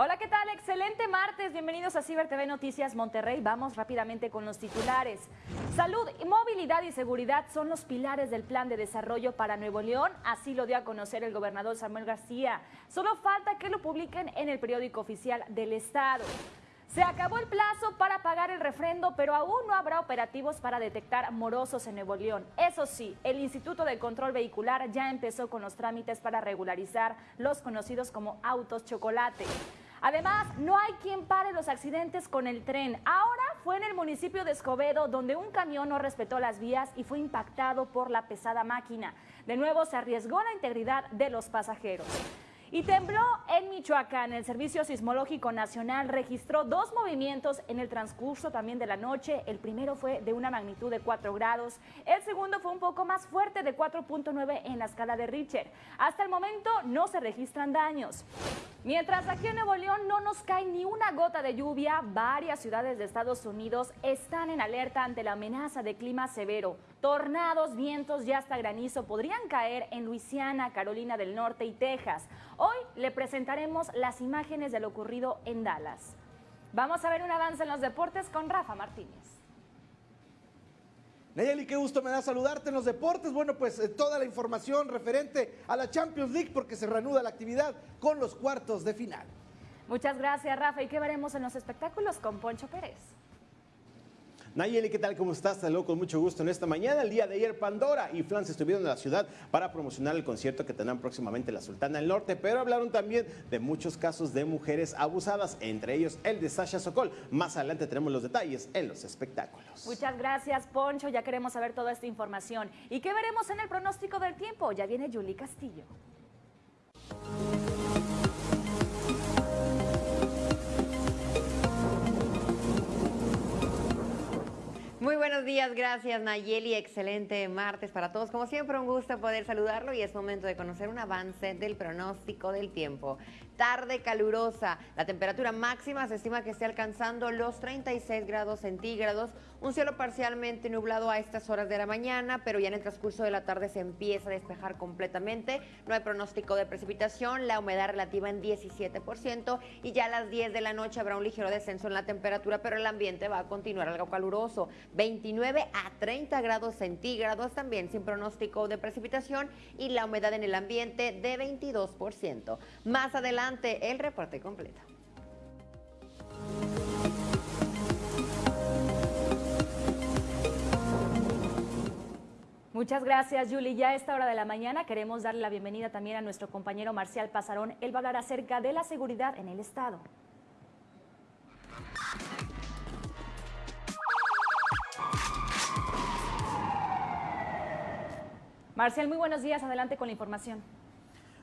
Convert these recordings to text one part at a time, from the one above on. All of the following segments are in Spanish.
Hola, ¿qué tal? Excelente martes. Bienvenidos a Ciber TV Noticias Monterrey. Vamos rápidamente con los titulares. Salud, movilidad y seguridad son los pilares del plan de desarrollo para Nuevo León. Así lo dio a conocer el gobernador Samuel García. Solo falta que lo publiquen en el periódico oficial del Estado. Se acabó el plazo para pagar el refrendo, pero aún no habrá operativos para detectar morosos en Nuevo León. Eso sí, el Instituto de Control Vehicular ya empezó con los trámites para regularizar los conocidos como autos chocolate. Además, no hay quien pare los accidentes con el tren. Ahora fue en el municipio de Escobedo donde un camión no respetó las vías y fue impactado por la pesada máquina. De nuevo se arriesgó la integridad de los pasajeros. Y tembló en Michoacán. El Servicio Sismológico Nacional registró dos movimientos en el transcurso también de la noche. El primero fue de una magnitud de 4 grados. El segundo fue un poco más fuerte de 4.9 en la escala de Richter. Hasta el momento no se registran daños. Mientras aquí en Nuevo León no nos cae ni una gota de lluvia, varias ciudades de Estados Unidos están en alerta ante la amenaza de clima severo. Tornados, vientos y hasta granizo podrían caer en Luisiana, Carolina del Norte y Texas. Hoy le presentaremos las imágenes de lo ocurrido en Dallas. Vamos a ver un avance en los deportes con Rafa Martínez. Nayeli, qué gusto me da saludarte en los deportes. Bueno, pues eh, toda la información referente a la Champions League porque se reanuda la actividad con los cuartos de final. Muchas gracias, Rafa. ¿Y qué veremos en los espectáculos con Poncho Pérez? Nayeli, ¿qué tal? ¿Cómo estás? Te con mucho gusto en esta mañana. El día de ayer, Pandora y Flans estuvieron en la ciudad para promocionar el concierto que tendrán próximamente la Sultana del Norte, pero hablaron también de muchos casos de mujeres abusadas, entre ellos el de Sasha Sokol. Más adelante tenemos los detalles en los espectáculos. Muchas gracias, Poncho. Ya queremos saber toda esta información. ¿Y qué veremos en el pronóstico del tiempo? Ya viene Julie Castillo. Muy buenos días, gracias Nayeli, excelente martes para todos. Como siempre, un gusto poder saludarlo y es momento de conocer un avance del pronóstico del tiempo tarde calurosa. La temperatura máxima se estima que esté alcanzando los 36 grados centígrados. Un cielo parcialmente nublado a estas horas de la mañana, pero ya en el transcurso de la tarde se empieza a despejar completamente. No hay pronóstico de precipitación, la humedad relativa en 17% y ya a las 10 de la noche habrá un ligero descenso en la temperatura, pero el ambiente va a continuar algo caluroso. 29 a 30 grados centígrados también sin pronóstico de precipitación y la humedad en el ambiente de 22%. Más adelante el reporte completo. Muchas gracias, Julie. Ya a esta hora de la mañana queremos darle la bienvenida también a nuestro compañero Marcial Pasarón. Él va a hablar acerca de la seguridad en el Estado. Marcial, muy buenos días. Adelante con la información.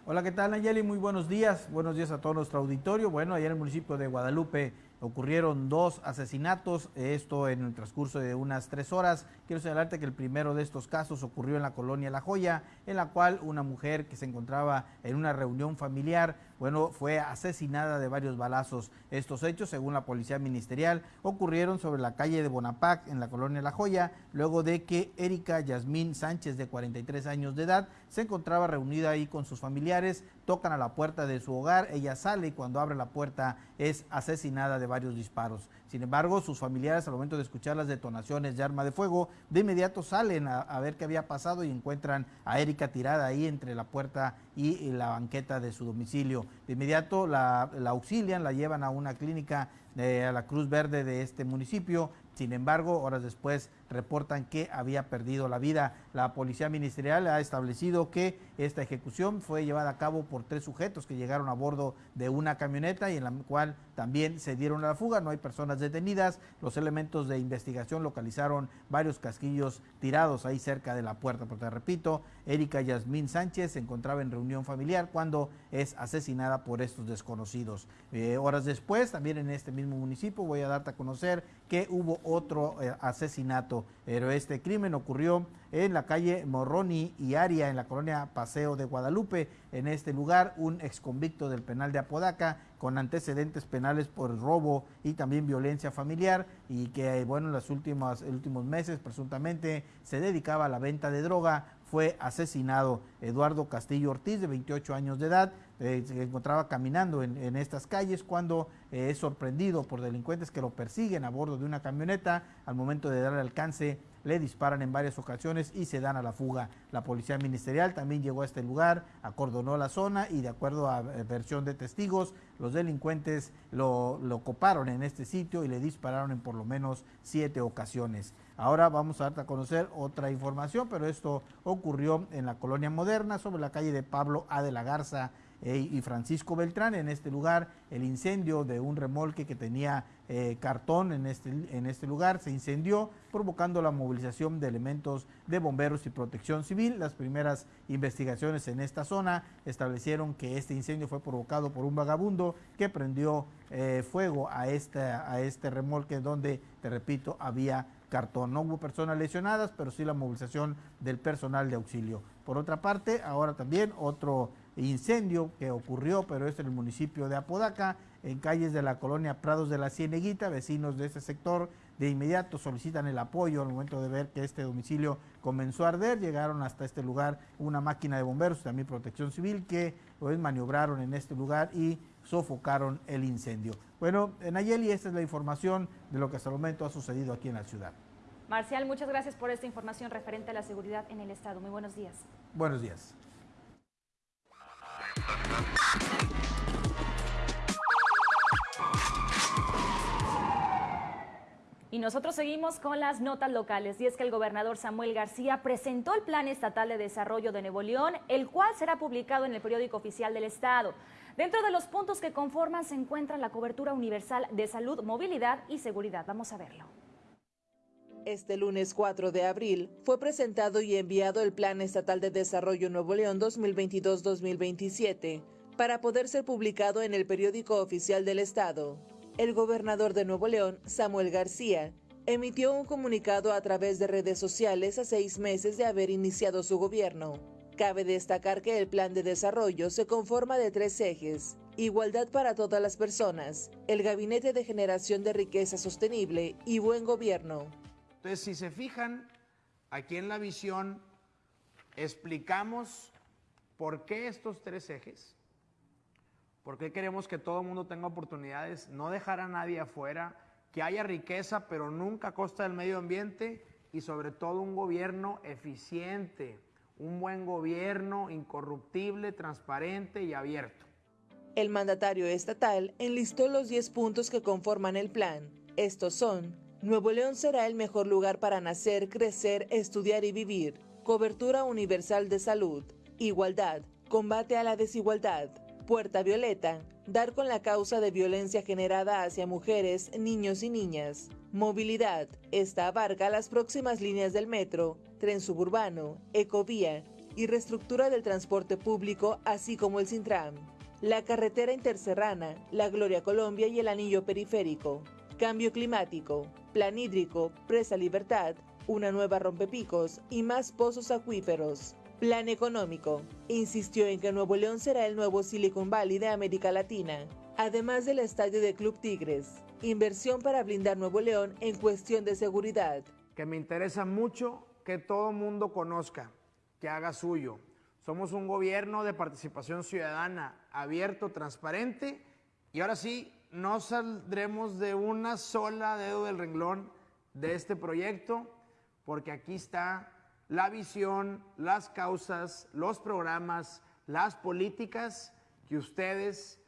Hola, ¿qué tal Nayeli? Muy buenos días. Buenos días a todo nuestro auditorio. Bueno, ayer en el municipio de Guadalupe ocurrieron dos asesinatos, esto en el transcurso de unas tres horas. Quiero señalarte que el primero de estos casos ocurrió en la colonia La Joya, en la cual una mujer que se encontraba en una reunión familiar, bueno, fue asesinada de varios balazos. Estos hechos, según la policía ministerial, ocurrieron sobre la calle de Bonapac, en la colonia La Joya, luego de que Erika Yasmín Sánchez, de 43 años de edad, se encontraba reunida ahí con sus familiares, tocan a la puerta de su hogar, ella sale y cuando abre la puerta es asesinada de varios disparos. Sin embargo, sus familiares al momento de escuchar las detonaciones de arma de fuego, de inmediato salen a, ver qué había pasado y encuentran a Erika tirada ahí entre la puerta y, la banqueta de su domicilio. De inmediato la, auxilian, la llevan a una clínica de, a la Cruz Verde de este municipio. Sin embargo, horas después reportan que había perdido la vida. La policía ministerial ha establecido que esta ejecución fue llevada a cabo por tres sujetos que llegaron a bordo de una camioneta y en la cual también se dieron a la fuga. No hay personas detenidas. Los elementos de investigación localizaron varios casquillos tirados ahí cerca de la puerta. Porque repito, Erika Yasmín Sánchez se encontraba en reunión familiar cuando es asesinada por estos desconocidos. Eh, horas después, también en este mismo municipio, voy a darte a conocer que hubo otro eh, asesinato, pero este crimen ocurrió en la calle Morroni y Aria, en la colonia Paseo de Guadalupe. En este lugar, un exconvicto del penal de Apodaca con antecedentes penales por robo y también violencia familiar y que, bueno, en los últimos, últimos meses presuntamente se dedicaba a la venta de droga, fue asesinado. Eduardo Castillo Ortiz, de 28 años de edad, eh, se encontraba caminando en, estas calles cuando eh, es sorprendido por delincuentes que lo persiguen a bordo de una camioneta. Al momento de darle alcance, le disparan en varias ocasiones y se dan a la fuga. La policía ministerial también llegó a este lugar, acordonó la zona y de acuerdo a eh, versión de testigos, los delincuentes lo, lo coparon en este sitio y le dispararon en por lo menos siete ocasiones. Ahora vamos a darte a conocer otra información, pero esto ocurrió en la colonia moderna sobre la calle de Pablo A. de la Garza y Francisco Beltrán. En este lugar, el incendio de un remolque que tenía eh, cartón en este, en este lugar se incendió, provocando la movilización de elementos de bomberos y protección civil. Las primeras investigaciones en esta zona establecieron que este incendio fue provocado por un vagabundo que prendió eh, fuego a este, a este remolque donde, te repito, había cartón. No hubo personas lesionadas, pero sí la movilización del personal de auxilio. Por otra parte, ahora también otro incendio que ocurrió, pero es en el municipio de Apodaca, en calles de la colonia Prados de la Cieneguita, vecinos de este sector de inmediato solicitan el apoyo al momento de ver que este domicilio comenzó a arder, llegaron hasta este lugar una máquina de bomberos, también protección civil, que pues, maniobraron en este lugar y sofocaron el incendio. Bueno, Nayeli, esta es la información de lo que hasta el momento ha sucedido aquí en la ciudad. Marcial, muchas gracias por esta información referente a la seguridad en el Estado. Muy buenos días. Buenos días. Y nosotros seguimos con las notas locales y es que el gobernador Samuel García presentó el Plan Estatal de Desarrollo de Nuevo León, el cual será publicado en el periódico oficial del Estado. Dentro de los puntos que conforman se encuentra la cobertura universal de salud, movilidad y seguridad. Vamos a verlo. Este lunes 4 de abril fue presentado y enviado el Plan Estatal de Desarrollo Nuevo León 2022-2027 para poder ser publicado en el periódico oficial del Estado. El gobernador de Nuevo León, Samuel García, emitió un comunicado a través de redes sociales a seis meses de haber iniciado su gobierno. Cabe destacar que el plan de desarrollo se conforma de tres ejes. Igualdad para todas las personas, el Gabinete de Generación de Riqueza Sostenible y Buen Gobierno. Entonces, si se fijan, aquí en la visión explicamos por qué estos tres ejes, por qué queremos que todo el mundo tenga oportunidades, no dejar a nadie afuera, que haya riqueza, pero nunca a costa del medio ambiente y sobre todo un gobierno eficiente, un buen gobierno incorruptible, transparente y abierto. El mandatario estatal enlistó los 10 puntos que conforman el plan. Estos son Nuevo León será el mejor lugar para nacer, crecer, estudiar y vivir. Cobertura universal de salud. Igualdad. Combate a la desigualdad. Puerta Violeta. Dar con la causa de violencia generada hacia mujeres, niños y niñas. Movilidad. Esta abarca las próximas líneas del metro, tren suburbano, ecovía y reestructura del transporte público, así como el Sintram. La carretera interserrana, la Gloria Colombia y el anillo periférico. Cambio climático, plan hídrico, presa libertad, una nueva rompepicos y más pozos acuíferos. Plan económico. Insistió en que Nuevo León será el nuevo Silicon Valley de América Latina, además del estadio de Club Tigres. Inversión para blindar Nuevo León en cuestión de seguridad. Que me interesa mucho que todo mundo conozca, que haga suyo. Somos un gobierno de participación ciudadana, abierto, transparente y ahora sí, no saldremos de una sola dedo del renglón de este proyecto, porque aquí está la visión, las causas, los programas, las políticas que ustedes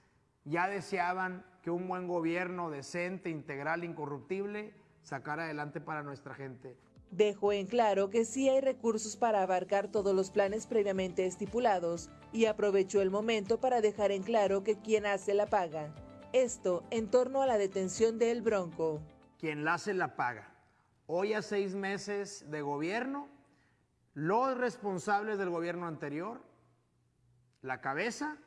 ya deseaban que un buen gobierno decente, integral, incorruptible sacara adelante para nuestra gente. Dejó en claro que sí hay recursos para abarcar todos los planes previamente estipulados y aprovechó el momento para dejar en claro que quien hace la paga. Esto en torno a la detención de El Bronco. Quien la hace la paga. Hoy a seis meses de gobierno, los responsables del gobierno anterior, la cabeza,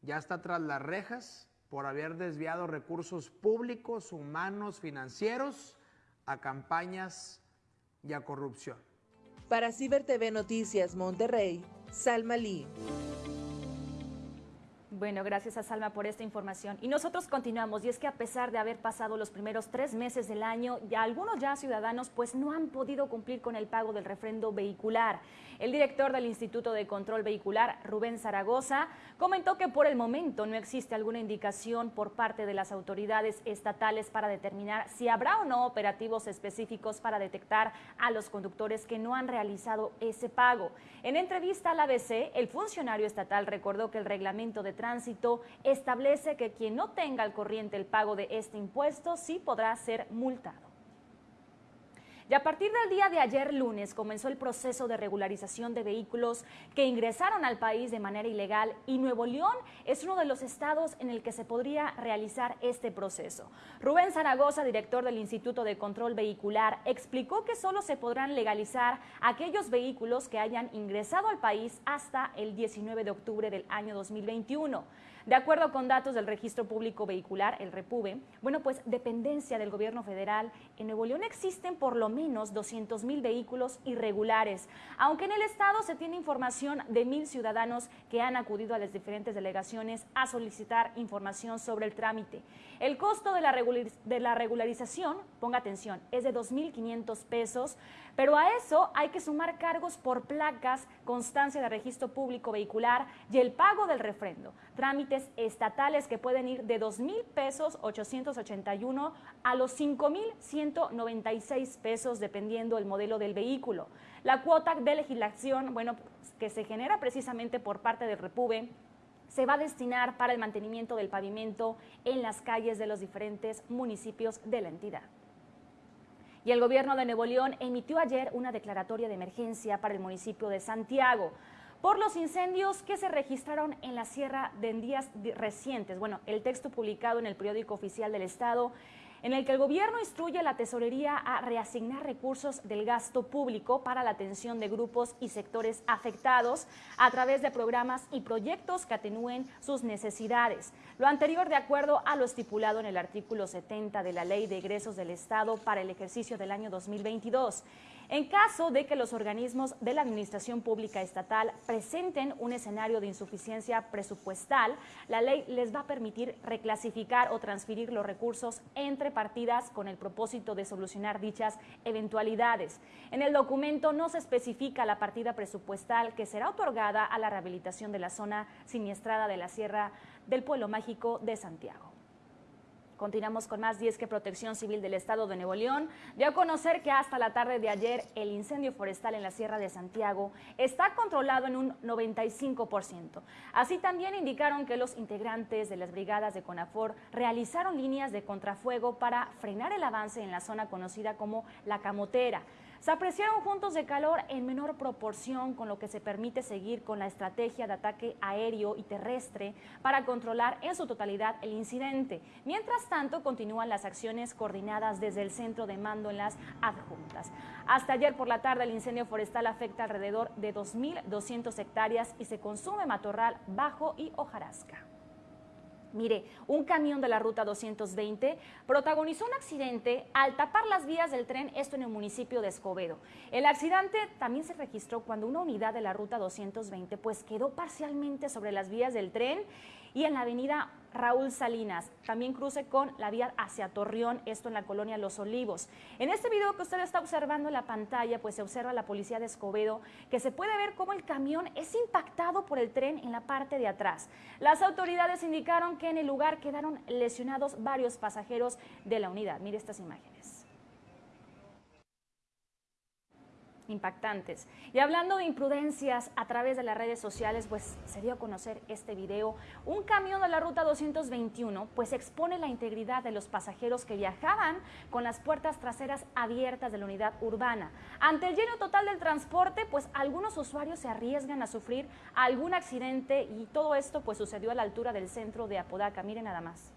ya está tras las rejas por haber desviado recursos públicos, humanos, financieros a campañas y a corrupción. Para Ciber TV Noticias Monterrey, Salma Lee. Bueno, gracias a Salma por esta información. Y nosotros continuamos, y es que a pesar de haber pasado los primeros tres meses del año, ya algunos ya ciudadanos pues no han podido cumplir con el pago del refrendo vehicular. El director del Instituto de Control Vehicular, Rubén Zaragoza, comentó que por el momento no existe alguna indicación por parte de las autoridades estatales para determinar si habrá o no operativos específicos para detectar a los conductores que no han realizado ese pago. En entrevista al ABC, el funcionario estatal recordó que el reglamento de tránsito establece que quien no tenga al corriente el pago de este impuesto sí podrá ser multado. Y a partir del día de ayer lunes comenzó el proceso de regularización de vehículos que ingresaron al país de manera ilegal y Nuevo León es uno de los estados en el que se podría realizar este proceso. Rubén Zaragoza, director del Instituto de Control Vehicular, explicó que solo se podrán legalizar aquellos vehículos que hayan ingresado al país hasta el 19 de octubre del año 2021. De acuerdo con datos del Registro Público Vehicular, el REPUBE, bueno, pues dependencia del gobierno federal, en Nuevo León existen por lo menos 200 mil vehículos irregulares, aunque en el estado se tiene información de mil ciudadanos que han acudido a las diferentes delegaciones a solicitar información sobre el trámite. El costo de la, regularización, ponga atención, es de 2.500 pesos, pero a eso hay que sumar cargos por placas, constancia de registro público vehicular y el pago del refrendo. Trámites estatales que pueden ir de 2 mil pesos 881 a los 5 mil 196 pesos dependiendo el modelo del vehículo. La cuota de legislación, bueno, que se genera precisamente por parte del Repube, se va a destinar para el mantenimiento del pavimento en las calles de los diferentes municipios de la entidad. Y el gobierno de Nuevo León emitió ayer una declaratoria de emergencia para el municipio de Santiago por los incendios que se registraron en la sierra de en días recientes. Bueno, el texto publicado en el periódico oficial del Estado en el que el gobierno instruye a la tesorería a reasignar recursos del gasto público para la atención de grupos y sectores afectados a través de programas y proyectos que atenúen sus necesidades. Lo anterior de acuerdo a lo estipulado en el artículo 70 de la Ley de Egresos del Estado para el ejercicio del año 2022. En caso de que los organismos de la Administración Pública Estatal presenten un escenario de insuficiencia presupuestal, la ley les va a permitir reclasificar o transferir los recursos entre partidas con el propósito de solucionar dichas eventualidades. En el documento no se especifica la partida presupuestal que será otorgada a la rehabilitación de la zona siniestrada de la Sierra del Pueblo Mágico de Santiago. Continuamos con más 10 que Protección Civil del Estado de Nuevo León dio a conocer que hasta la tarde de ayer el incendio forestal en la Sierra de Santiago está controlado en un 95%. Así también indicaron que los integrantes de las brigadas de CONAFOR realizaron líneas de contrafuego para frenar el avance en la zona conocida como La Camotera. Se apreciaron juntos de calor en menor proporción, con lo que se permite seguir con la estrategia de ataque aéreo y terrestre para controlar en su totalidad el incidente. Mientras tanto, continúan las acciones coordinadas desde el centro de mando en las adjuntas. Hasta ayer por la tarde, el incendio forestal afecta alrededor de 2.200 hectáreas y se consume matorral bajo y hojarasca. Mire, un camión de la ruta 220 protagonizó un accidente al tapar las vías del tren, esto en el municipio de Escobedo. El accidente también se registró cuando una unidad de la ruta 220 pues quedó parcialmente sobre las vías del tren y en la avenida Raúl Salinas. También cruce con la vía hacia Torreón, esto en la colonia Los Olivos. En este video que usted está observando en la pantalla, pues se observa la policía de Escobedo, que se puede ver cómo el camión es impactado por el tren en la parte de atrás. Las autoridades indicaron que en el lugar quedaron lesionados varios pasajeros de la unidad. Mire estas imágenes. Impactantes. Y hablando de imprudencias a través de las redes sociales, pues se dio a conocer este video. Un camión de la ruta 221 pues expone la integridad de los pasajeros que viajaban con las puertas traseras abiertas de la unidad urbana. Ante el lleno total del transporte, pues algunos usuarios se arriesgan a sufrir algún accidente y todo esto pues sucedió a la altura del centro de Apodaca. Miren nada más.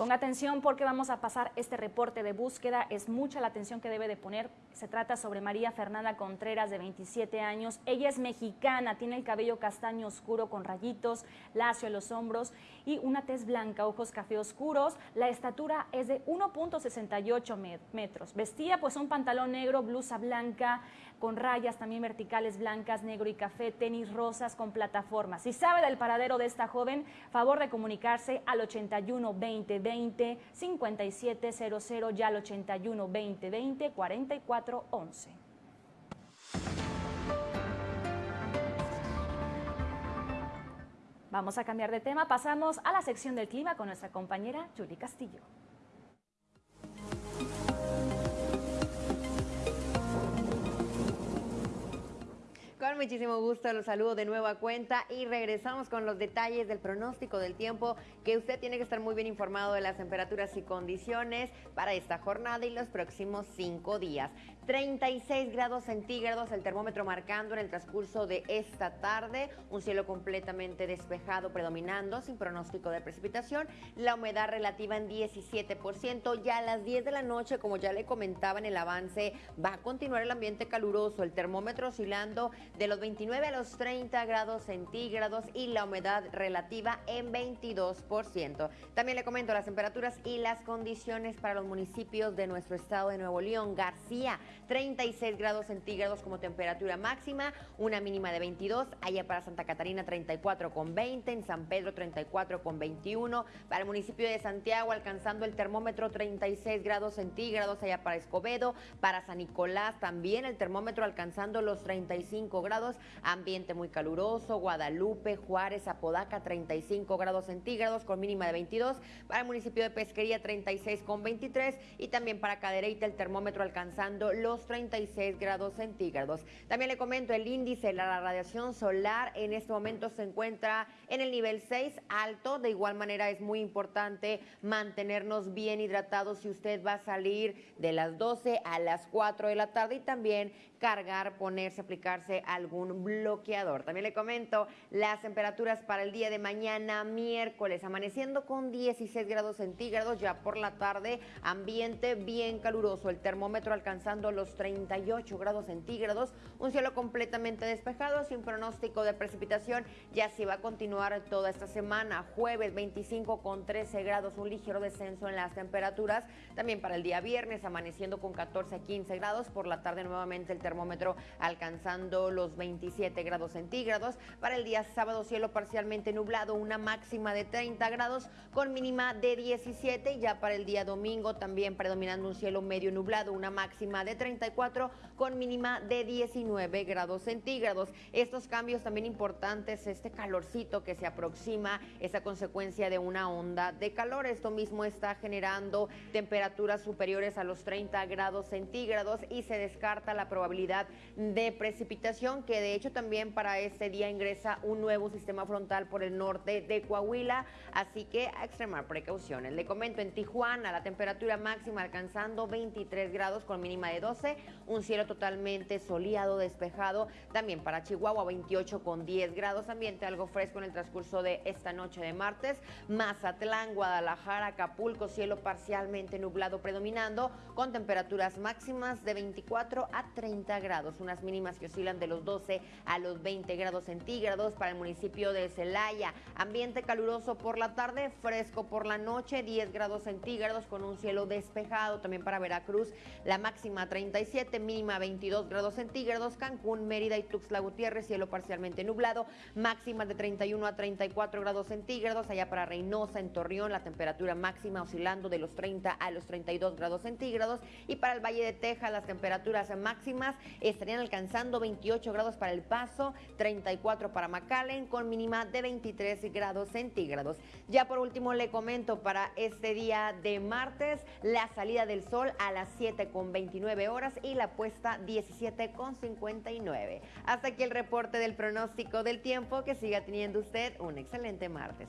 Ponga atención porque vamos a pasar este reporte de búsqueda. Es mucha la atención que debe de poner. Se trata sobre María Fernanda Contreras, de 27 años. Ella es mexicana, tiene el cabello castaño oscuro con rayitos, lacio en los hombros y una tez blanca, ojos café oscuros. La estatura es de 1.68 metros. Vestía pues un pantalón negro, blusa blanca, con rayas también verticales blancas, negro y café, tenis rosas con plataformas. Si sabe del paradero de esta joven, favor de comunicarse al 81 20 20 5700 ya al 81 20 20 44 11. Vamos a cambiar de tema, pasamos a la sección del clima con nuestra compañera Julie Castillo. Con muchísimo gusto los saludo de nueva cuenta y regresamos con los detalles del pronóstico del tiempo que usted tiene que estar muy bien informado de las temperaturas y condiciones para esta jornada y los próximos cinco días. 36 grados centígrados el termómetro marcando en el transcurso de esta tarde, un cielo completamente despejado predominando sin pronóstico de precipitación, la humedad relativa en 17%, ya a las 10 de la noche, como ya le comentaba en el avance, va a continuar el ambiente caluroso, el termómetro oscilando de los 29 a los 30 grados centígrados y la humedad relativa en 22%. También le comento las temperaturas y las condiciones para los municipios de nuestro estado de Nuevo León. García, 36 grados centígrados como temperatura máxima, una mínima de 22, allá para Santa Catarina 34 con 20, en San Pedro 34 con 21, para el municipio de Santiago alcanzando el termómetro 36 grados centígrados, allá para Escobedo, para San Nicolás también el termómetro alcanzando los 35 grados, ambiente muy caluroso, Guadalupe, Juárez, Apodaca 35 grados centígrados con mínima de 22, para el municipio de Pesquería 36 con 23 y también para Cadereyta el termómetro alcanzando los 36 grados centígrados. También le comento el índice de la radiación solar en este momento se encuentra en el nivel 6 alto. De igual manera es muy importante mantenernos bien hidratados si usted va a salir de las 12 a las 4 de la tarde y también cargar, ponerse, aplicarse algún bloqueador. También le comento las temperaturas para el día de mañana, miércoles, amaneciendo con 16 grados centígrados, ya por la tarde, ambiente bien caluroso, el termómetro alcanzando los 38 grados centígrados, un cielo completamente despejado, sin pronóstico de precipitación, ya se va a continuar toda esta semana, jueves 25 con 13 grados, un ligero descenso en las temperaturas, también para el día viernes, amaneciendo con 14 a 15 grados, por la tarde nuevamente el alcanzando los 27 grados centígrados. Para el día sábado, cielo parcialmente nublado, una máxima de 30 grados con mínima de 17. Y ya para el día domingo, también predominando un cielo medio nublado, una máxima de 34 con mínima de 19 grados centígrados. Estos cambios también importantes, este calorcito que se aproxima, esa consecuencia de una onda de calor. Esto mismo está generando temperaturas superiores a los 30 grados centígrados y se descarta la probabilidad de precipitación, que de hecho también para este día ingresa un nuevo sistema frontal por el norte de Coahuila, así que a extremar precauciones. Le comento en Tijuana la temperatura máxima alcanzando 23 grados con mínima de 12, un cielo totalmente soleado, despejado, también para Chihuahua 28 con 10 grados, ambiente algo fresco en el transcurso de esta noche de martes, Mazatlán, Guadalajara, Acapulco, cielo parcialmente nublado predominando, con temperaturas máximas de 24 a 30 grados, unas mínimas que oscilan de los 12 a los 20 grados centígrados para el municipio de Celaya. Ambiente caluroso por la tarde, fresco por la noche, 10 grados centígrados con un cielo despejado. También para Veracruz, la máxima 37, mínima 22 grados centígrados. Cancún, Mérida y Tuxtla Gutiérrez, cielo parcialmente nublado, máxima de 31 a 34 grados centígrados. Allá para Reynosa, en Torreón, la temperatura máxima oscilando de los 30 a los 32 grados centígrados. Y para el Valle de Texas, las temperaturas máximas estarían alcanzando 28 grados para El Paso, 34 para McAllen, con mínima de 23 grados centígrados. Ya por último le comento para este día de martes la salida del sol a las 7 con 29 horas y la puesta 17 con 59. Hasta aquí el reporte del pronóstico del tiempo. Que siga teniendo usted un excelente martes.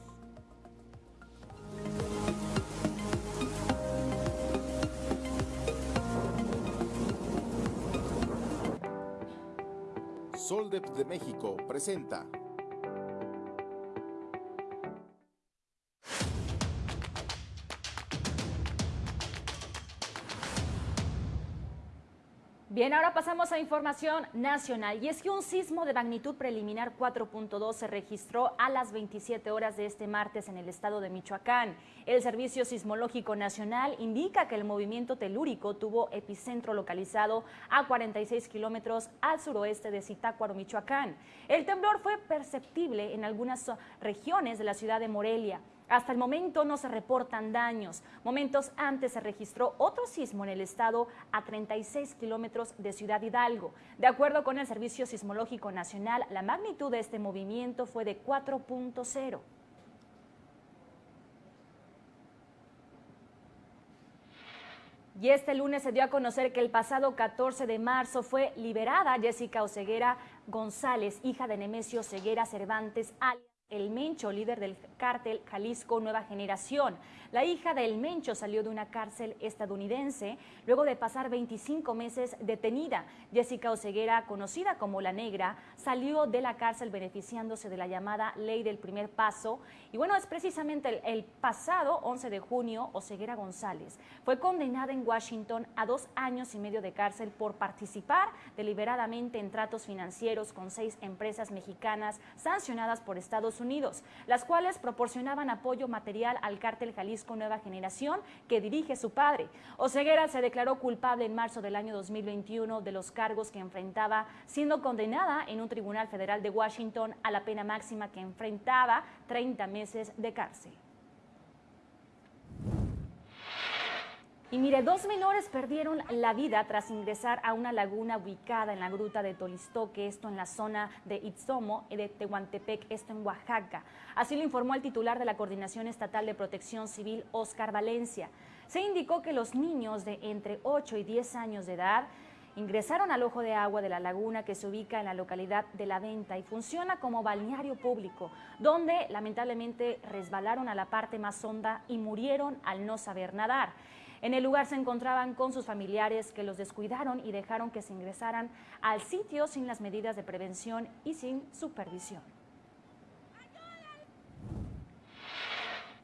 Soldep de México presenta. Bien, ahora pasamos a información nacional y es que un sismo de magnitud preliminar 4.2 se registró a las 27 horas de este martes en el estado de Michoacán. El Servicio Sismológico Nacional indica que el movimiento telúrico tuvo epicentro localizado a 46 kilómetros al suroeste de Zitácuaro, Michoacán. El temblor fue perceptible en algunas regiones de la ciudad de Morelia. Hasta el momento no se reportan daños. Momentos antes se registró otro sismo en el estado a 36 kilómetros de Ciudad Hidalgo. De acuerdo con el Servicio Sismológico Nacional, la magnitud de este movimiento fue de 4.0. Y este lunes se dio a conocer que el pasado 14 de marzo fue liberada Jessica Oceguera González, hija de Nemesio Ceguera Cervantes, alias el Mencho, líder del cártel Jalisco Nueva Generación. La hija del Mencho salió de una cárcel estadounidense luego de pasar 25 meses detenida. Jessica Oceguera, conocida como La Negra, salió de la cárcel beneficiándose de la llamada Ley del Primer Paso. Y bueno, es precisamente el, el pasado 11 de junio, Oceguera González fue condenada en Washington a dos años y medio de cárcel por participar deliberadamente en tratos financieros con seis empresas mexicanas sancionadas por Estados Unidos, las cuales proporcionaban apoyo material al cártel Jalisco con Nueva Generación que dirige su padre. Oseguera se declaró culpable en marzo del año 2021 de los cargos que enfrentaba, siendo condenada en un tribunal federal de Washington a la pena máxima que enfrentaba 30 meses de cárcel. Y mire, dos menores perdieron la vida tras ingresar a una laguna ubicada en la gruta de Tolistoque, esto en la zona de Itzomo de Tehuantepec, esto en Oaxaca. Así lo informó el titular de la Coordinación Estatal de Protección Civil, Oscar Valencia. Se indicó que los niños de entre 8 y 10 años de edad ingresaron al ojo de agua de la laguna que se ubica en la localidad de La Venta y funciona como balneario público, donde lamentablemente resbalaron a la parte más honda y murieron al no saber nadar. En el lugar se encontraban con sus familiares que los descuidaron y dejaron que se ingresaran al sitio sin las medidas de prevención y sin supervisión.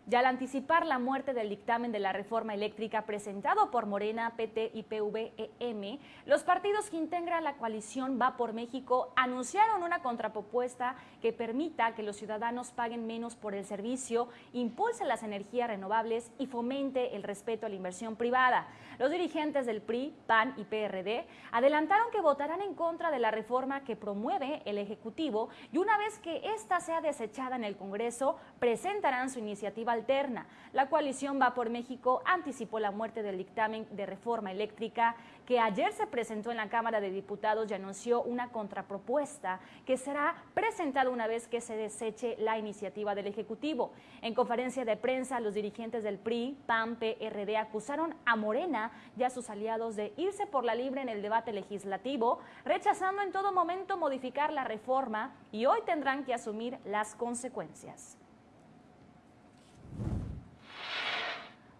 Y al anticipar la muerte del dictamen de la reforma eléctrica presentado por Morena, PT y PVEM, los partidos que integran la coalición Va por México anunciaron una contrapropuesta que permita que los ciudadanos paguen menos por el servicio, impulse las energías renovables y fomente el respeto a la inversión privada. Los dirigentes del PRI, PAN y PRD adelantaron que votarán en contra de la reforma que promueve el Ejecutivo y una vez que ésta sea desechada en el Congreso, presentarán su iniciativa alterna. La coalición Va por México anticipó la muerte del dictamen de reforma eléctrica que ayer se presentó en la Cámara de Diputados y anunció una contrapropuesta que será presentada una vez que se deseche la iniciativa del Ejecutivo. En conferencia de prensa, los dirigentes del PRI, PAN, PRD acusaron a Morena y a sus aliados de irse por la libre en el debate legislativo, rechazando en todo momento modificar la reforma y hoy tendrán que asumir las consecuencias.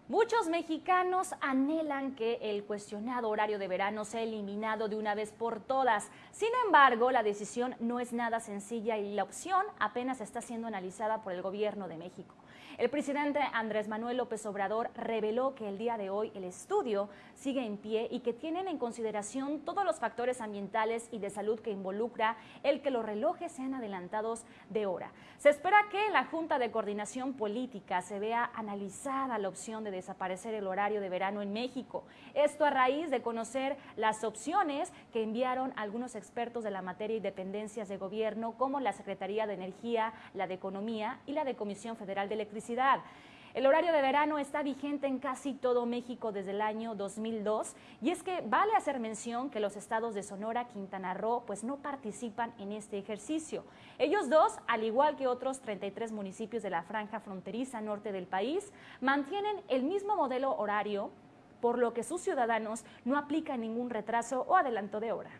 Muchos mexicanos anhelan que el cuestionado horario de verano sea eliminado de una vez por todas. Sin embargo, la decisión no es nada sencilla y la opción apenas está siendo analizada por el gobierno de México. El presidente Andrés Manuel López Obrador reveló que el día de hoy el estudio sigue en pie y que tienen en consideración todos los factores ambientales y de salud que involucra el que los relojes sean adelantados de hora. Se espera que la Junta de Coordinación Política se vea analizada la opción de desaparecer el horario de verano en México. Esto a raíz de conocer las opciones que enviaron algunos expertos de la materia y dependencias de gobierno como la Secretaría de Energía, la de Economía y la de Comisión Federal de Electricidad el horario de verano está vigente en casi todo México desde el año 2002 y es que vale hacer mención que los estados de Sonora, Quintana Roo, pues no participan en este ejercicio. Ellos dos, al igual que otros 33 municipios de la franja fronteriza norte del país, mantienen el mismo modelo horario, por lo que sus ciudadanos no aplican ningún retraso o adelanto de hora.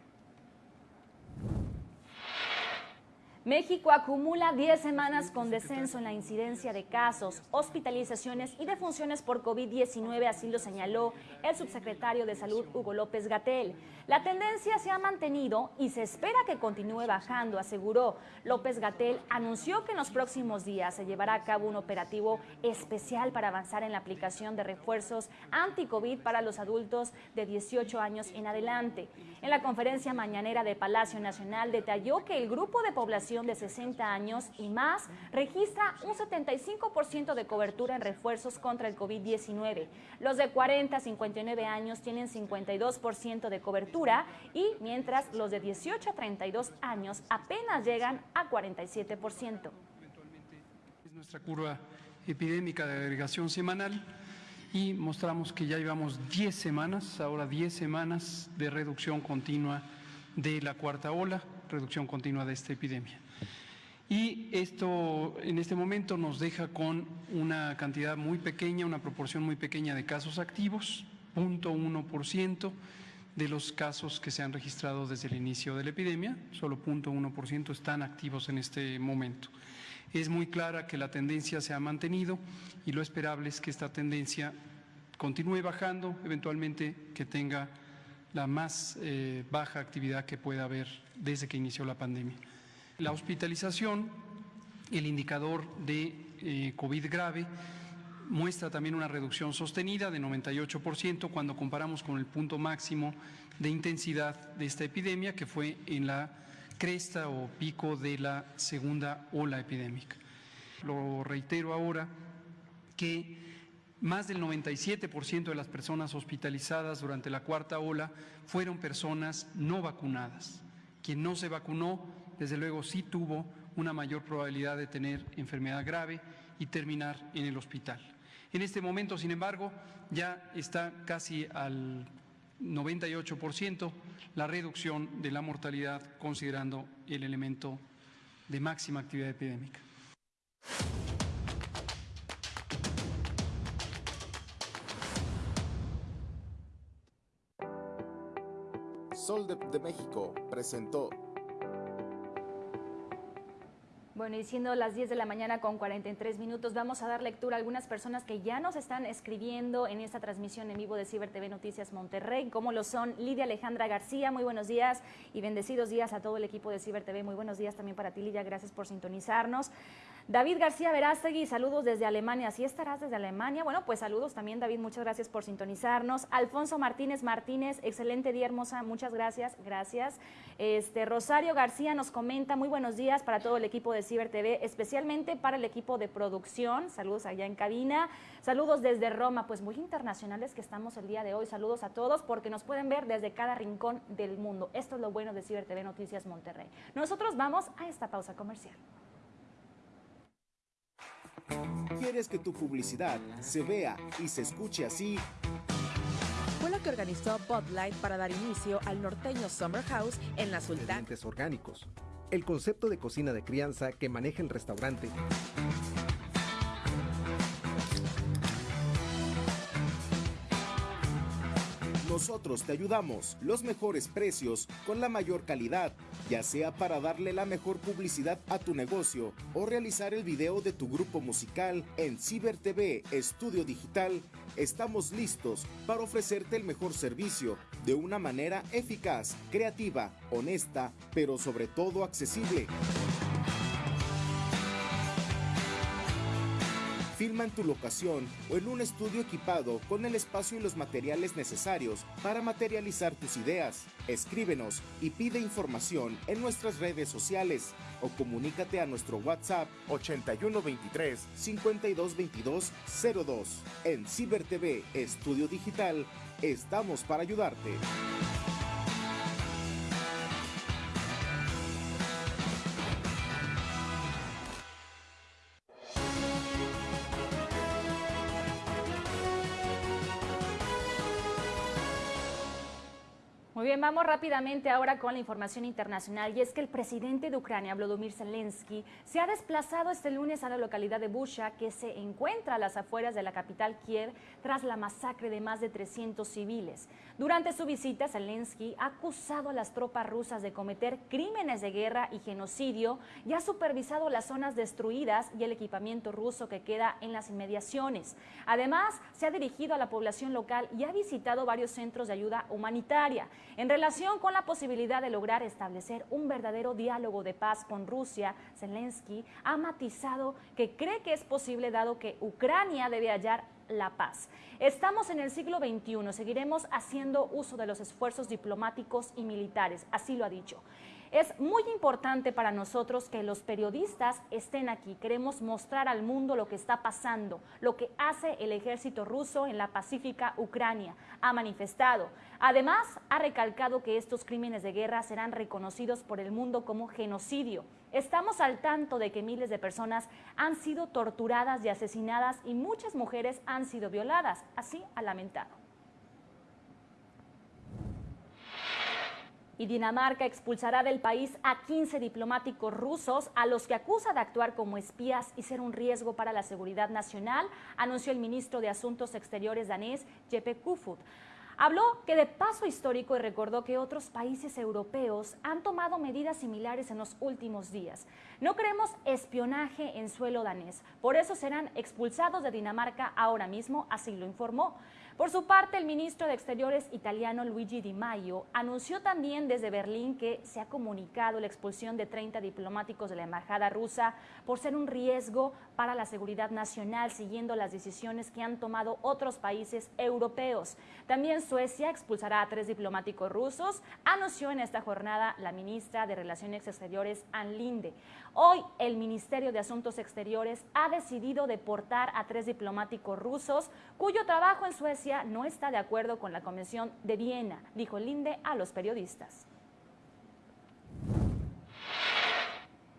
México acumula 10 semanas con descenso en la incidencia de casos, hospitalizaciones y defunciones por COVID-19, así lo señaló el subsecretario de Salud Hugo López Gatel. La tendencia se ha mantenido y se espera que continúe bajando, aseguró. López Gatel anunció que en los próximos días se llevará a cabo un operativo especial para avanzar en la aplicación de refuerzos anti-COVID para los adultos de 18 años en adelante. En la conferencia mañanera de Palacio Nacional detalló que el grupo de población de 60 años y más registra un 75% de cobertura en refuerzos contra el COVID-19. Los de 40 a 59 años tienen 52% de cobertura y mientras los de 18 a 32 años apenas llegan a 47%. Es nuestra curva epidémica de agregación semanal y mostramos que ya llevamos 10 semanas, ahora 10 semanas de reducción continua de la cuarta ola, reducción continua de esta epidemia. Y esto en este momento nos deja con una cantidad muy pequeña, una proporción muy pequeña de casos activos, 0.1% de los casos que se han registrado desde el inicio de la epidemia, solo 0.1% están activos en este momento. Es muy clara que la tendencia se ha mantenido y lo esperable es que esta tendencia continúe bajando, eventualmente que tenga la más eh, baja actividad que pueda haber desde que inició la pandemia. La hospitalización, el indicador de eh, COVID grave, muestra también una reducción sostenida de 98% cuando comparamos con el punto máximo de intensidad de esta epidemia, que fue en la cresta o pico de la segunda ola epidémica. Lo reitero ahora que más del 97% de las personas hospitalizadas durante la cuarta ola fueron personas no vacunadas. Quien no se vacunó, desde luego sí tuvo una mayor probabilidad de tener enfermedad grave y terminar en el hospital. En este momento, sin embargo, ya está casi al 98% la reducción de la mortalidad considerando el elemento de máxima actividad epidémica. Sol de, de México presentó Bueno, y siendo las 10 de la mañana con 43 minutos, vamos a dar lectura a algunas personas que ya nos están escribiendo en esta transmisión en vivo de Ciber TV Noticias Monterrey, como lo son Lidia Alejandra García, muy buenos días y bendecidos días a todo el equipo de Ciber TV, muy buenos días también para ti Lidia, gracias por sintonizarnos. David García Verástegui, saludos desde Alemania. ¿Sí estarás desde Alemania? Bueno, pues saludos también, David. Muchas gracias por sintonizarnos. Alfonso Martínez Martínez, excelente día, hermosa. Muchas gracias. Gracias. Este, Rosario García nos comenta, muy buenos días para todo el equipo de Ciber TV, especialmente para el equipo de producción. Saludos allá en cabina. Saludos desde Roma, pues muy internacionales que estamos el día de hoy. Saludos a todos porque nos pueden ver desde cada rincón del mundo. Esto es lo bueno de Ciber TV Noticias Monterrey. Nosotros vamos a esta pausa comercial. ¿Quieres que tu publicidad se vea y se escuche así? Fue lo que organizó Bud Light para dar inicio al norteño Summer House en la Sultana. Orgánicos. El concepto de cocina de crianza que maneja el restaurante. Nosotros te ayudamos, los mejores precios, con la mayor calidad, ya sea para darle la mejor publicidad a tu negocio o realizar el video de tu grupo musical en Ciber TV Estudio Digital. Estamos listos para ofrecerte el mejor servicio de una manera eficaz, creativa, honesta, pero sobre todo accesible. Filma en tu locación o en un estudio equipado con el espacio y los materiales necesarios para materializar tus ideas. Escríbenos y pide información en nuestras redes sociales o comunícate a nuestro WhatsApp 8123 5222 02. En Ciber TV Estudio Digital estamos para ayudarte. Bien, vamos rápidamente ahora con la información internacional y es que el presidente de Ucrania, Volodymyr Zelensky, se ha desplazado este lunes a la localidad de Busha, que se encuentra a las afueras de la capital Kiev, tras la masacre de más de 300 civiles. Durante su visita, Zelensky ha acusado a las tropas rusas de cometer crímenes de guerra y genocidio y ha supervisado las zonas destruidas y el equipamiento ruso que queda en las inmediaciones. Además, se ha dirigido a la población local y ha visitado varios centros de ayuda humanitaria en relación con la posibilidad de lograr establecer un verdadero diálogo de paz con Rusia, Zelensky ha matizado que cree que es posible dado que Ucrania debe hallar la paz. Estamos en el siglo XXI, seguiremos haciendo uso de los esfuerzos diplomáticos y militares, así lo ha dicho. Es muy importante para nosotros que los periodistas estén aquí. Queremos mostrar al mundo lo que está pasando, lo que hace el ejército ruso en la pacífica Ucrania. Ha manifestado. Además, ha recalcado que estos crímenes de guerra serán reconocidos por el mundo como genocidio. Estamos al tanto de que miles de personas han sido torturadas y asesinadas y muchas mujeres han sido violadas. Así ha lamentado. Y Dinamarca expulsará del país a 15 diplomáticos rusos a los que acusa de actuar como espías y ser un riesgo para la seguridad nacional, anunció el ministro de Asuntos Exteriores danés Jeppe Kofod. Habló que de paso histórico y recordó que otros países europeos han tomado medidas similares en los últimos días. No queremos espionaje en suelo danés, por eso serán expulsados de Dinamarca ahora mismo, así lo informó. Por su parte, el ministro de Exteriores italiano Luigi Di Maio anunció también desde Berlín que se ha comunicado la expulsión de 30 diplomáticos de la embajada rusa por ser un riesgo para la seguridad nacional, siguiendo las decisiones que han tomado otros países europeos. También Suecia expulsará a tres diplomáticos rusos, anunció en esta jornada la ministra de Relaciones Exteriores, Ann Linde. Hoy el Ministerio de Asuntos Exteriores ha decidido deportar a tres diplomáticos rusos cuyo trabajo en Suecia no está de acuerdo con la Convención de Viena, dijo Linde a los periodistas.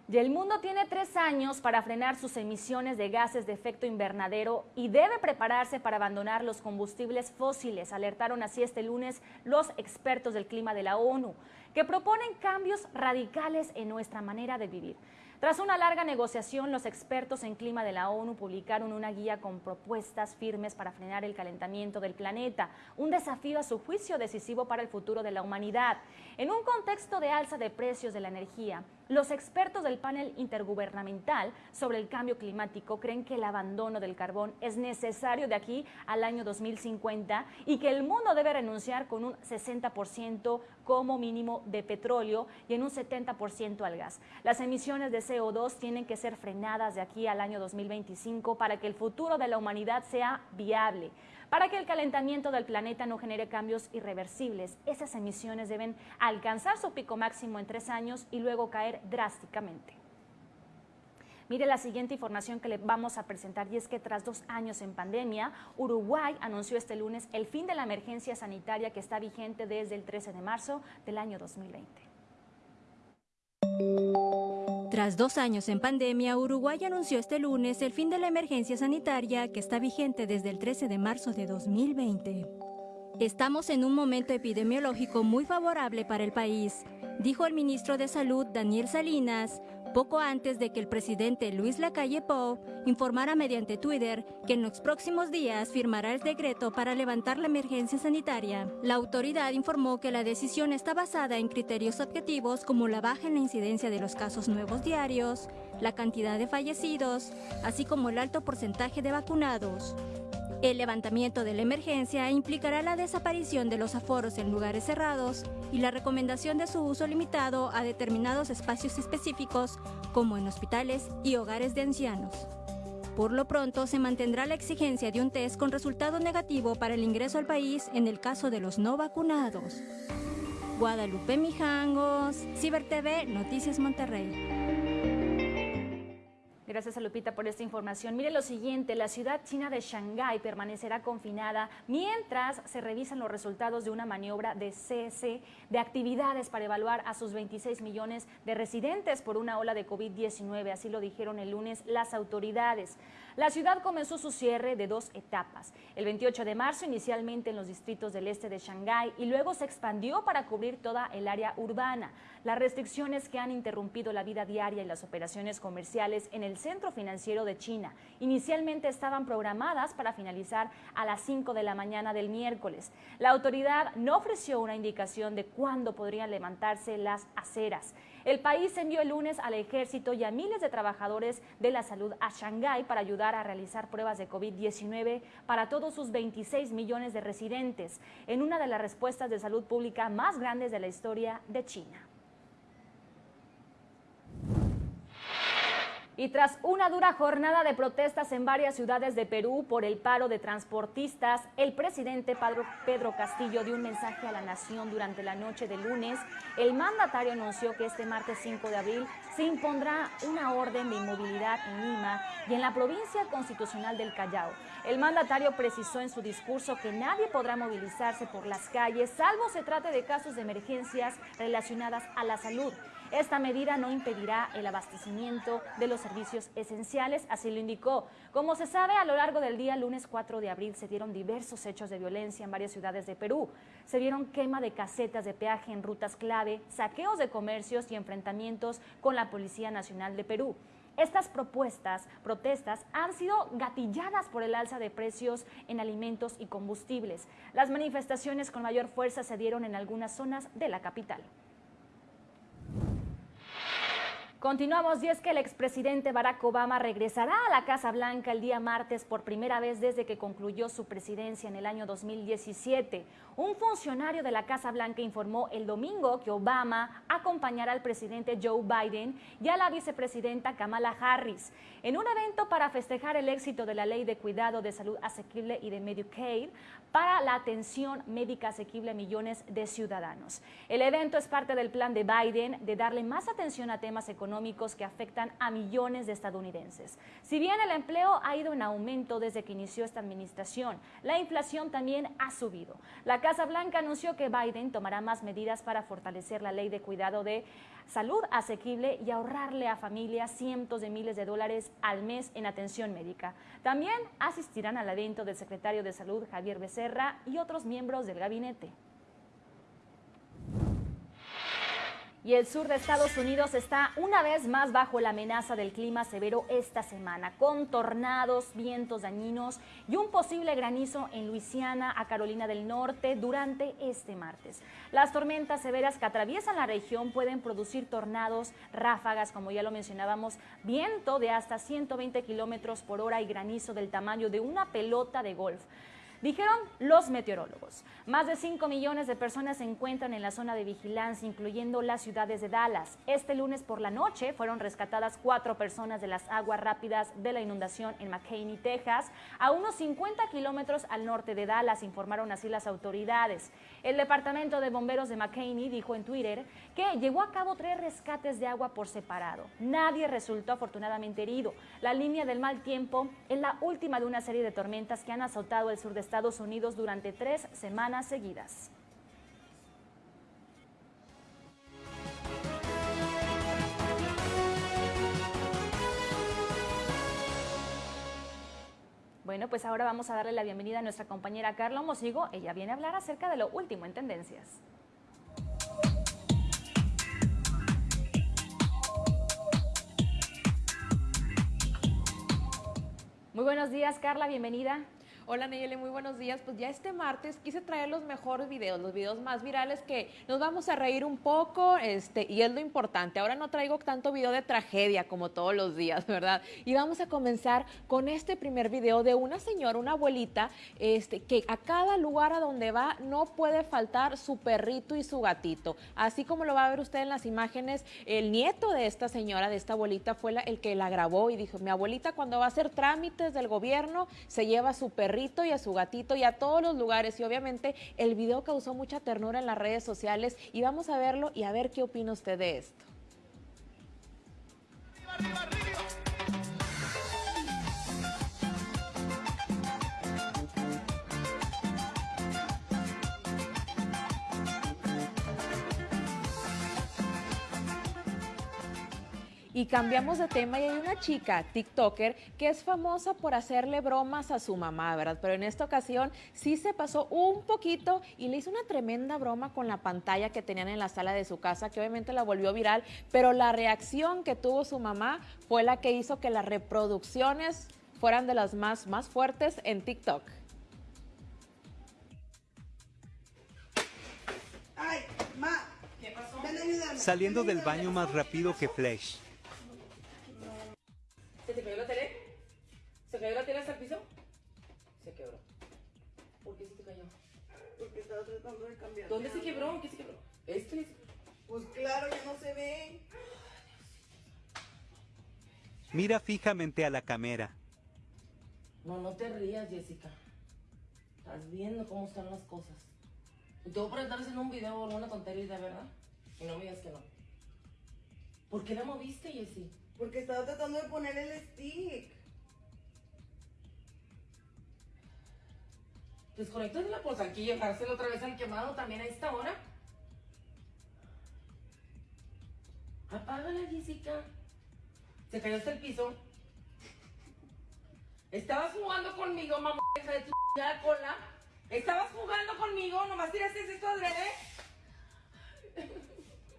Y el mundo tiene tres años para frenar sus emisiones de gases de efecto invernadero y debe prepararse para abandonar los combustibles fósiles, alertaron así este lunes los expertos del clima de la ONU, que proponen cambios radicales en nuestra manera de vivir. Tras una larga negociación, los expertos en clima de la ONU publicaron una guía con propuestas firmes para frenar el calentamiento del planeta, un desafío a su juicio decisivo para el futuro de la humanidad. En un contexto de alza de precios de la energía, los expertos del panel intergubernamental sobre el cambio climático creen que el abandono del carbón es necesario de aquí al año 2050 y que el mundo debe renunciar con un 60% como mínimo de petróleo y en un 70% al gas. Las emisiones de CO2 tienen que ser frenadas de aquí al año 2025 para que el futuro de la humanidad sea viable. Para que el calentamiento del planeta no genere cambios irreversibles, esas emisiones deben alcanzar su pico máximo en tres años y luego caer drásticamente. Mire la siguiente información que le vamos a presentar y es que tras dos años en pandemia, Uruguay anunció este lunes el fin de la emergencia sanitaria que está vigente desde el 13 de marzo del año 2020. Tras dos años en pandemia, Uruguay anunció este lunes el fin de la emergencia sanitaria que está vigente desde el 13 de marzo de 2020. Estamos en un momento epidemiológico muy favorable para el país, dijo el ministro de Salud Daniel Salinas, poco antes de que el presidente Luis Lacalle Pou informara mediante Twitter que en los próximos días firmará el decreto para levantar la emergencia sanitaria. La autoridad informó que la decisión está basada en criterios objetivos como la baja en la incidencia de los casos nuevos diarios, la cantidad de fallecidos, así como el alto porcentaje de vacunados. El levantamiento de la emergencia implicará la desaparición de los aforos en lugares cerrados y la recomendación de su uso limitado a determinados espacios específicos, como en hospitales y hogares de ancianos. Por lo pronto, se mantendrá la exigencia de un test con resultado negativo para el ingreso al país en el caso de los no vacunados. Guadalupe Mijangos, Ciber TV, Noticias Monterrey. Gracias a Lupita por esta información. Mire lo siguiente, la ciudad china de Shanghái permanecerá confinada mientras se revisan los resultados de una maniobra de cese de actividades para evaluar a sus 26 millones de residentes por una ola de COVID-19. Así lo dijeron el lunes las autoridades. La ciudad comenzó su cierre de dos etapas. El 28 de marzo inicialmente en los distritos del este de Shanghái y luego se expandió para cubrir toda el área urbana. Las restricciones que han interrumpido la vida diaria y las operaciones comerciales en el centro financiero de China inicialmente estaban programadas para finalizar a las 5 de la mañana del miércoles. La autoridad no ofreció una indicación de cuándo podrían levantarse las aceras. El país envió el lunes al ejército y a miles de trabajadores de la salud a Shanghái para ayudar a realizar pruebas de COVID-19 para todos sus 26 millones de residentes, en una de las respuestas de salud pública más grandes de la historia de China. Y tras una dura jornada de protestas en varias ciudades de Perú por el paro de transportistas, el presidente Pedro Castillo dio un mensaje a la nación durante la noche de lunes. El mandatario anunció que este martes 5 de abril se impondrá una orden de inmovilidad en Lima y en la provincia constitucional del Callao. El mandatario precisó en su discurso que nadie podrá movilizarse por las calles, salvo se trate de casos de emergencias relacionadas a la salud. Esta medida no impedirá el abastecimiento de los servicios esenciales, así lo indicó. Como se sabe, a lo largo del día lunes 4 de abril se dieron diversos hechos de violencia en varias ciudades de Perú. Se dieron quema de casetas de peaje en rutas clave, saqueos de comercios y enfrentamientos con la Policía Nacional de Perú. Estas propuestas, protestas han sido gatilladas por el alza de precios en alimentos y combustibles. Las manifestaciones con mayor fuerza se dieron en algunas zonas de la capital. Continuamos y es que el expresidente Barack Obama regresará a la Casa Blanca el día martes por primera vez desde que concluyó su presidencia en el año 2017. Un funcionario de la Casa Blanca informó el domingo que Obama acompañará al presidente Joe Biden y a la vicepresidenta Kamala Harris en un evento para festejar el éxito de la ley de cuidado de salud asequible y de Medicaid para la atención médica asequible a millones de ciudadanos. El evento es parte del plan de Biden de darle más atención a temas económicos que afectan a millones de estadounidenses. Si bien el empleo ha ido en aumento desde que inició esta administración, la inflación también ha subido. La Casa Blanca anunció que Biden tomará más medidas para fortalecer la ley de cuidado de salud asequible y ahorrarle a familias cientos de miles de dólares al mes en atención médica. También asistirán al evento del secretario de Salud Javier Becerra y otros miembros del gabinete. Y el sur de Estados Unidos está una vez más bajo la amenaza del clima severo esta semana, con tornados, vientos dañinos y un posible granizo en Luisiana a Carolina del Norte durante este martes. Las tormentas severas que atraviesan la región pueden producir tornados, ráfagas, como ya lo mencionábamos, viento de hasta 120 kilómetros por hora y granizo del tamaño de una pelota de golf. Dijeron los meteorólogos. Más de 5 millones de personas se encuentran en la zona de vigilancia, incluyendo las ciudades de Dallas. Este lunes por la noche fueron rescatadas cuatro personas de las aguas rápidas de la inundación en McCain, Texas, a unos 50 kilómetros al norte de Dallas, informaron así las autoridades. El Departamento de Bomberos de McCain dijo en Twitter que llevó a cabo tres rescates de agua por separado. Nadie resultó afortunadamente herido. La línea del mal tiempo es la última de una serie de tormentas que han azotado el sur de Estados Unidos durante tres semanas seguidas. Bueno, pues ahora vamos a darle la bienvenida a nuestra compañera Carla Mosigo. Ella viene a hablar acerca de lo último en tendencias. Muy buenos días, Carla, bienvenida. Hola Nayeli, muy buenos días. Pues ya este martes quise traer los mejores videos, los videos más virales que nos vamos a reír un poco, este, y es lo importante. Ahora no traigo tanto video de tragedia como todos los días, ¿verdad? Y vamos a comenzar con este primer video de una señora, una abuelita, este, que a cada lugar a donde va no puede faltar su perrito y su gatito. Así como lo va a ver usted en las imágenes, el nieto de esta señora, de esta abuelita, fue el que la grabó y dijo, mi abuelita cuando va a hacer trámites del gobierno se lleva su y a su gatito y a todos los lugares. Y obviamente el video causó mucha ternura en las redes sociales y vamos a verlo y a ver qué opina usted de esto. ¡Arriba, arriba, arriba! Y cambiamos de tema y hay una chica, TikToker, que es famosa por hacerle bromas a su mamá, ¿verdad? Pero en esta ocasión sí se pasó un poquito y le hizo una tremenda broma con la pantalla que tenían en la sala de su casa, que obviamente la volvió viral, pero la reacción que tuvo su mamá fue la que hizo que las reproducciones fueran de las más, más fuertes en TikTok. Ay, ma, ¿Qué pasó? ven a ayudarme. Saliendo del baño más rápido que Flash. ¿Se te cayó la tele? ¿Se cayó la tele hasta el piso? Se quebró. ¿Por qué se te cayó? Porque estaba tratando de cambiar. ¿Dónde se quebró? ¿Qué se quebró? ¿Este? Pues claro, ya no se ve. Mira fijamente a la cámara. No, no te rías, Jessica. Estás viendo cómo están las cosas. Y te voy a preguntar en un video o alguna tontería, de verdad. Y no me digas que no. ¿Por qué la moviste, Jessie? Porque estaba tratando de poner el stick. Desconectasela pues aquí y dejársela otra vez al quemado también a esta hora. Apágala, Jessica. Se cayó hasta el piso. Estabas jugando conmigo, mamá, hija de tu cola. Estabas jugando conmigo, nomás tiraste esto adrede.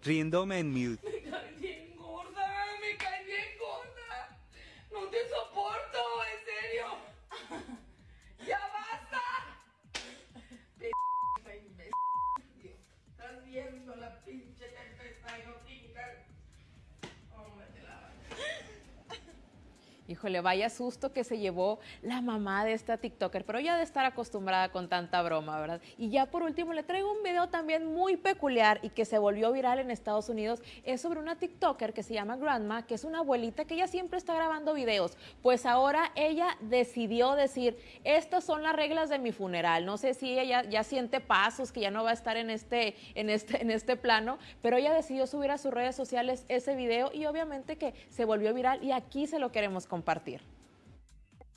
Riéndome en mute. No te soporto, Híjole, vaya susto que se llevó la mamá de esta TikToker, pero ya de estar acostumbrada con tanta broma, ¿verdad? Y ya por último le traigo un video también muy peculiar y que se volvió viral en Estados Unidos. Es sobre una TikToker que se llama Grandma, que es una abuelita que ella siempre está grabando videos. Pues ahora ella decidió decir, estas son las reglas de mi funeral. No sé si ella ya, siente pasos, que ya no va a estar en este, en, este, en este plano, pero ella decidió subir a sus redes sociales ese video y obviamente que se volvió viral y aquí se lo queremos compartir.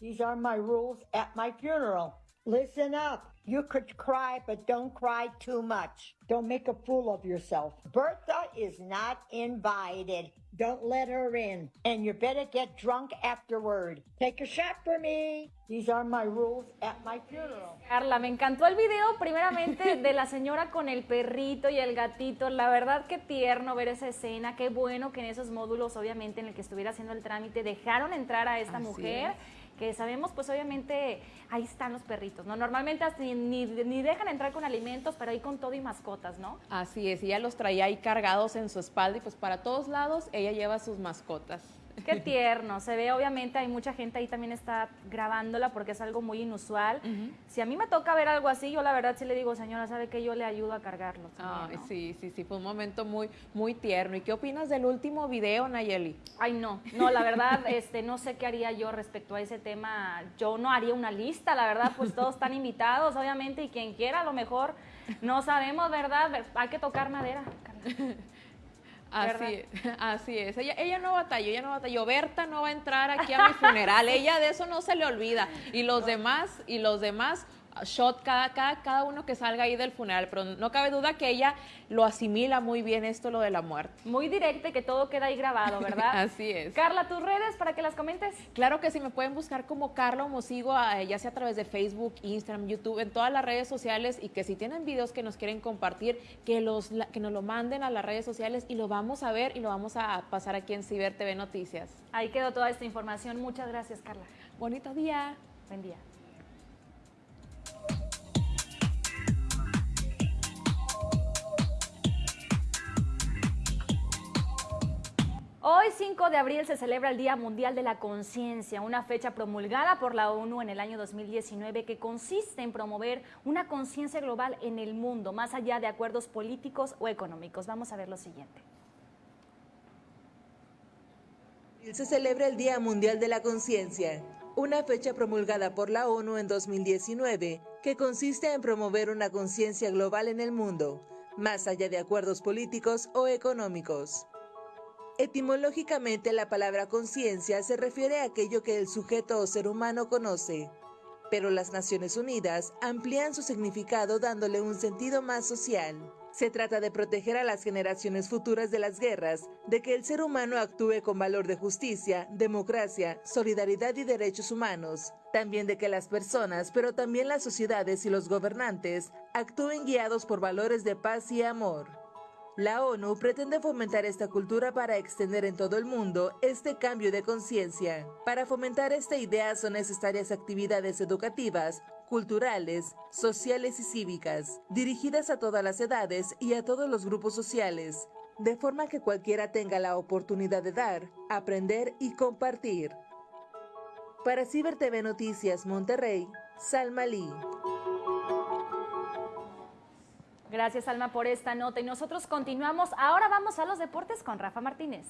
These are my rules at my funeral. Listen up. You could cry, but don't cry too much. Don't make a fool of yourself. Bertha is not invited. Don't let her in. And you better get drunk afterward. Take a shot for me. These are my rules at my funeral. Carla, me encantó el video, primeramente, de la señora con el perrito y el gatito. La verdad, qué tierno ver esa escena. Qué bueno que en esos módulos, obviamente, en el que estuviera haciendo el trámite, dejaron entrar a esta Así mujer. es. Que sabemos, pues obviamente, ahí están los perritos, ¿no? Normalmente ni, ni, ni dejan entrar con alimentos, pero ahí con todo y mascotas, ¿no? Así es, ella los traía ahí cargados en su espalda y pues para todos lados ella lleva sus mascotas. Qué tierno, se ve obviamente hay mucha gente ahí también está grabándola porque es algo muy inusual. Si a mí me toca ver algo así, yo la verdad sí le digo, señora, ¿sabe que Yo le ayudo a cargarlo. también, Ay, ¿no? sí, sí, sí, fue un momento muy, muy tierno. ¿Y qué opinas del último video, Nayeli? Ay, no, no, la verdad, este, no sé qué haría yo respecto a ese tema. Yo no haría una lista, la verdad, pues todos están invitados, obviamente, y quien quiera, a lo mejor, no sabemos, ¿verdad? Hay que tocar madera. Carla. Así, así es. Ella, ella no batalló, ella no batalló. Berta no va a entrar aquí a mi funeral. Ella de eso no se le olvida. Y los demás, y los demás, shot cada, cada, cada uno que salga ahí del funeral. Pero no cabe duda que ella lo asimila muy bien esto, lo de la muerte. Muy directa y que todo queda ahí grabado, ¿verdad? Así es. Carla, tus redes para que las comentes. Claro que sí, me pueden buscar como Carla Mosigo, ya sea a través de Facebook, Instagram, YouTube, en todas las redes sociales y que si tienen videos que nos quieren compartir, que, los, que nos lo manden a las redes sociales y lo vamos a ver y lo vamos a pasar aquí en Ciber TV Noticias. Ahí quedó toda esta información. Muchas gracias, Carla. Bonito día. Buen día. Hoy, 5 de abril, se celebra el Día Mundial de la Conciencia, una fecha promulgada por la ONU en el año 2019 que consiste en promover una conciencia global en el mundo, más allá de acuerdos políticos o económicos. Vamos a ver lo siguiente. Se celebra el Día Mundial de la Conciencia, una fecha promulgada por la ONU en 2019 que consiste en promover una conciencia global en el mundo, más allá de acuerdos políticos o económicos. Etimológicamente la palabra conciencia se refiere a aquello que el sujeto o ser humano conoce, pero las Naciones Unidas amplían su significado dándole un sentido más social. Se trata de proteger a las generaciones futuras de las guerras, de que el ser humano actúe con valor de justicia, democracia, solidaridad y derechos humanos. También de que las personas, pero también las sociedades y los gobernantes, actúen guiados por valores de paz y amor. La ONU pretende fomentar esta cultura para extender en todo el mundo este cambio de conciencia. Para fomentar esta idea son necesarias actividades educativas, culturales, sociales y cívicas, dirigidas a todas las edades y a todos los grupos sociales, de forma que cualquiera tenga la oportunidad de dar, aprender y compartir. Para Ciber TV Noticias Monterrey, Salma Lee. Gracias, Alma, por esta nota. Y nosotros continuamos. Ahora vamos a los deportes con Rafa Martínez.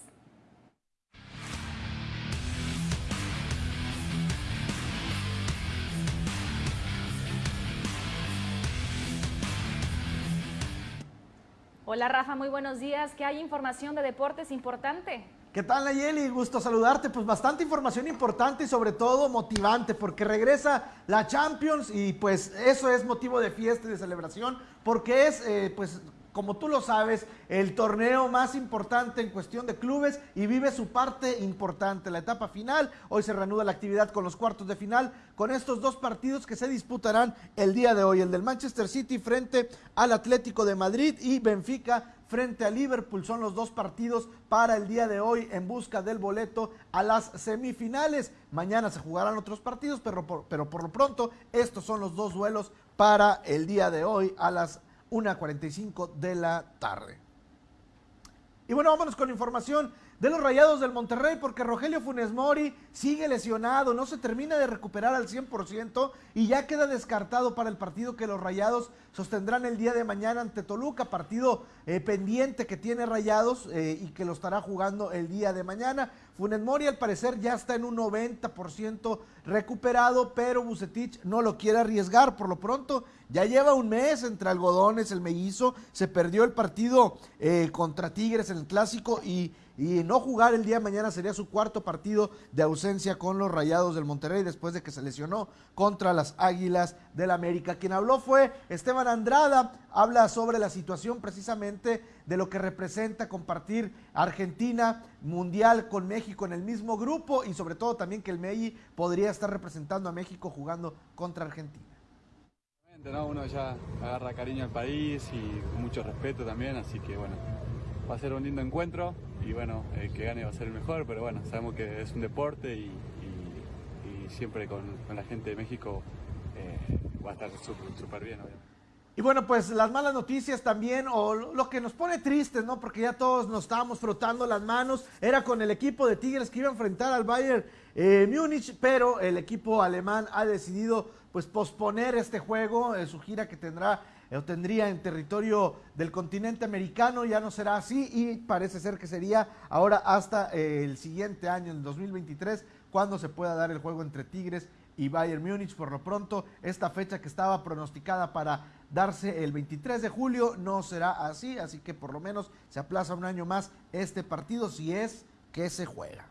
Hola Rafa, muy buenos días. ¿Qué hay información de deportes importante? ¿Qué tal Nayeli? Gusto saludarte. Pues bastante información importante y sobre todo motivante porque regresa la Champions y pues eso es motivo de fiesta y de celebración porque es eh, pues como tú lo sabes, el torneo más importante en cuestión de clubes y vive su parte importante, la etapa final. Hoy se reanuda la actividad con los cuartos de final, con estos dos partidos que se disputarán el día de hoy, el del Manchester City frente al Atlético de Madrid y Benfica frente a Liverpool. Son los dos partidos para el día de hoy en busca del boleto a las semifinales. Mañana se jugarán otros partidos, pero por, pero por lo pronto estos son los dos duelos para el día de hoy a las 1.45 de la tarde. Y bueno, vámonos con información de los Rayados del Monterrey porque Rogelio Funes Mori sigue lesionado, no se termina de recuperar al 100% y ya queda descartado para el partido que los Rayados sostendrán el día de mañana ante Toluca, partido eh, pendiente que tiene Rayados eh, y que lo estará jugando el día de mañana. Funes Mori al parecer ya está en un 90% recuperado, pero Bucetich no lo quiere arriesgar por lo pronto. Ya lleva un mes entre algodones, el mellizo, se perdió el partido eh, contra Tigres en el clásico y y no jugar el día de mañana sería su cuarto partido de ausencia con los Rayados del Monterrey después de que se lesionó contra las Águilas del América. Quien habló fue Esteban Andrada, habla sobre la situación precisamente de lo que representa compartir Argentina Mundial con México en el mismo grupo y sobre todo también que el MEI podría estar representando a México jugando contra Argentina. Uno ya agarra cariño al país y mucho respeto también, así que bueno, va a ser un lindo encuentro y bueno, el que gane va a ser el mejor, pero bueno, sabemos que es un deporte y, siempre con, la gente de México eh, va a estar súper bien, Y bueno, pues las malas noticias también, o lo que nos pone tristes, ¿no? Porque ya todos nos estábamos frotando las manos, era con el equipo de Tigres que iba a enfrentar al Bayern eh, Múnich, pero el equipo alemán ha decidido pues posponer este juego, eh, su gira que tendrá lo tendría en territorio del continente americano, ya no será así y parece ser que sería ahora hasta eh, el siguiente año, en 2023, cuando se pueda dar el juego entre Tigres y Bayern Múnich. Por lo pronto, esta fecha que estaba pronosticada para darse el 23 de julio no será así, así que por lo menos se aplaza un año más este partido si es que se juega.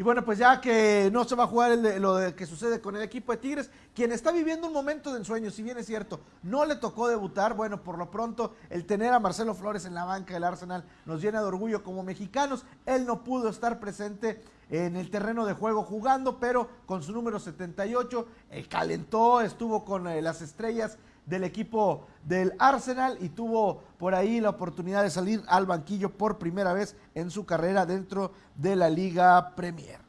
Y bueno, pues ya que no se va a jugar lo que sucede con el equipo de Tigres, quien está viviendo un momento de ensueño, si bien es cierto, no le tocó debutar, bueno, por lo pronto el tener a Marcelo Flores en la banca del Arsenal nos llena de orgullo como mexicanos. Él no pudo estar presente en el terreno de juego jugando, pero con su número 78, él calentó, estuvo con eh, las estrellas del equipo del Arsenal y tuvo por ahí la oportunidad de salir al banquillo por primera vez en su carrera dentro de la Liga Premier.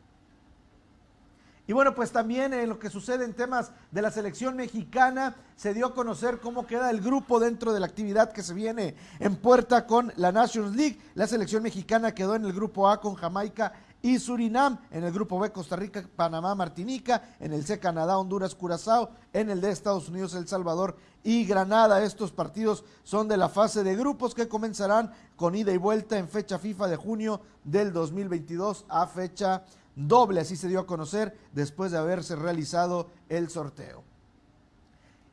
Y bueno, pues también en lo que sucede en temas de la selección mexicana, se dio a conocer cómo queda el grupo dentro de la actividad que se viene en puerta con la Nations League. La selección mexicana quedó en el grupo A con Jamaica y Surinam, en el grupo B Costa Rica, Panamá, Martinica, en el C Canadá, Honduras, Curazao, en el D Estados Unidos, El Salvador y Granada. Estos partidos son de la fase de grupos que comenzarán con ida y vuelta en fecha FIFA de junio del 2022 a fecha doble, así se dio a conocer después de haberse realizado el sorteo.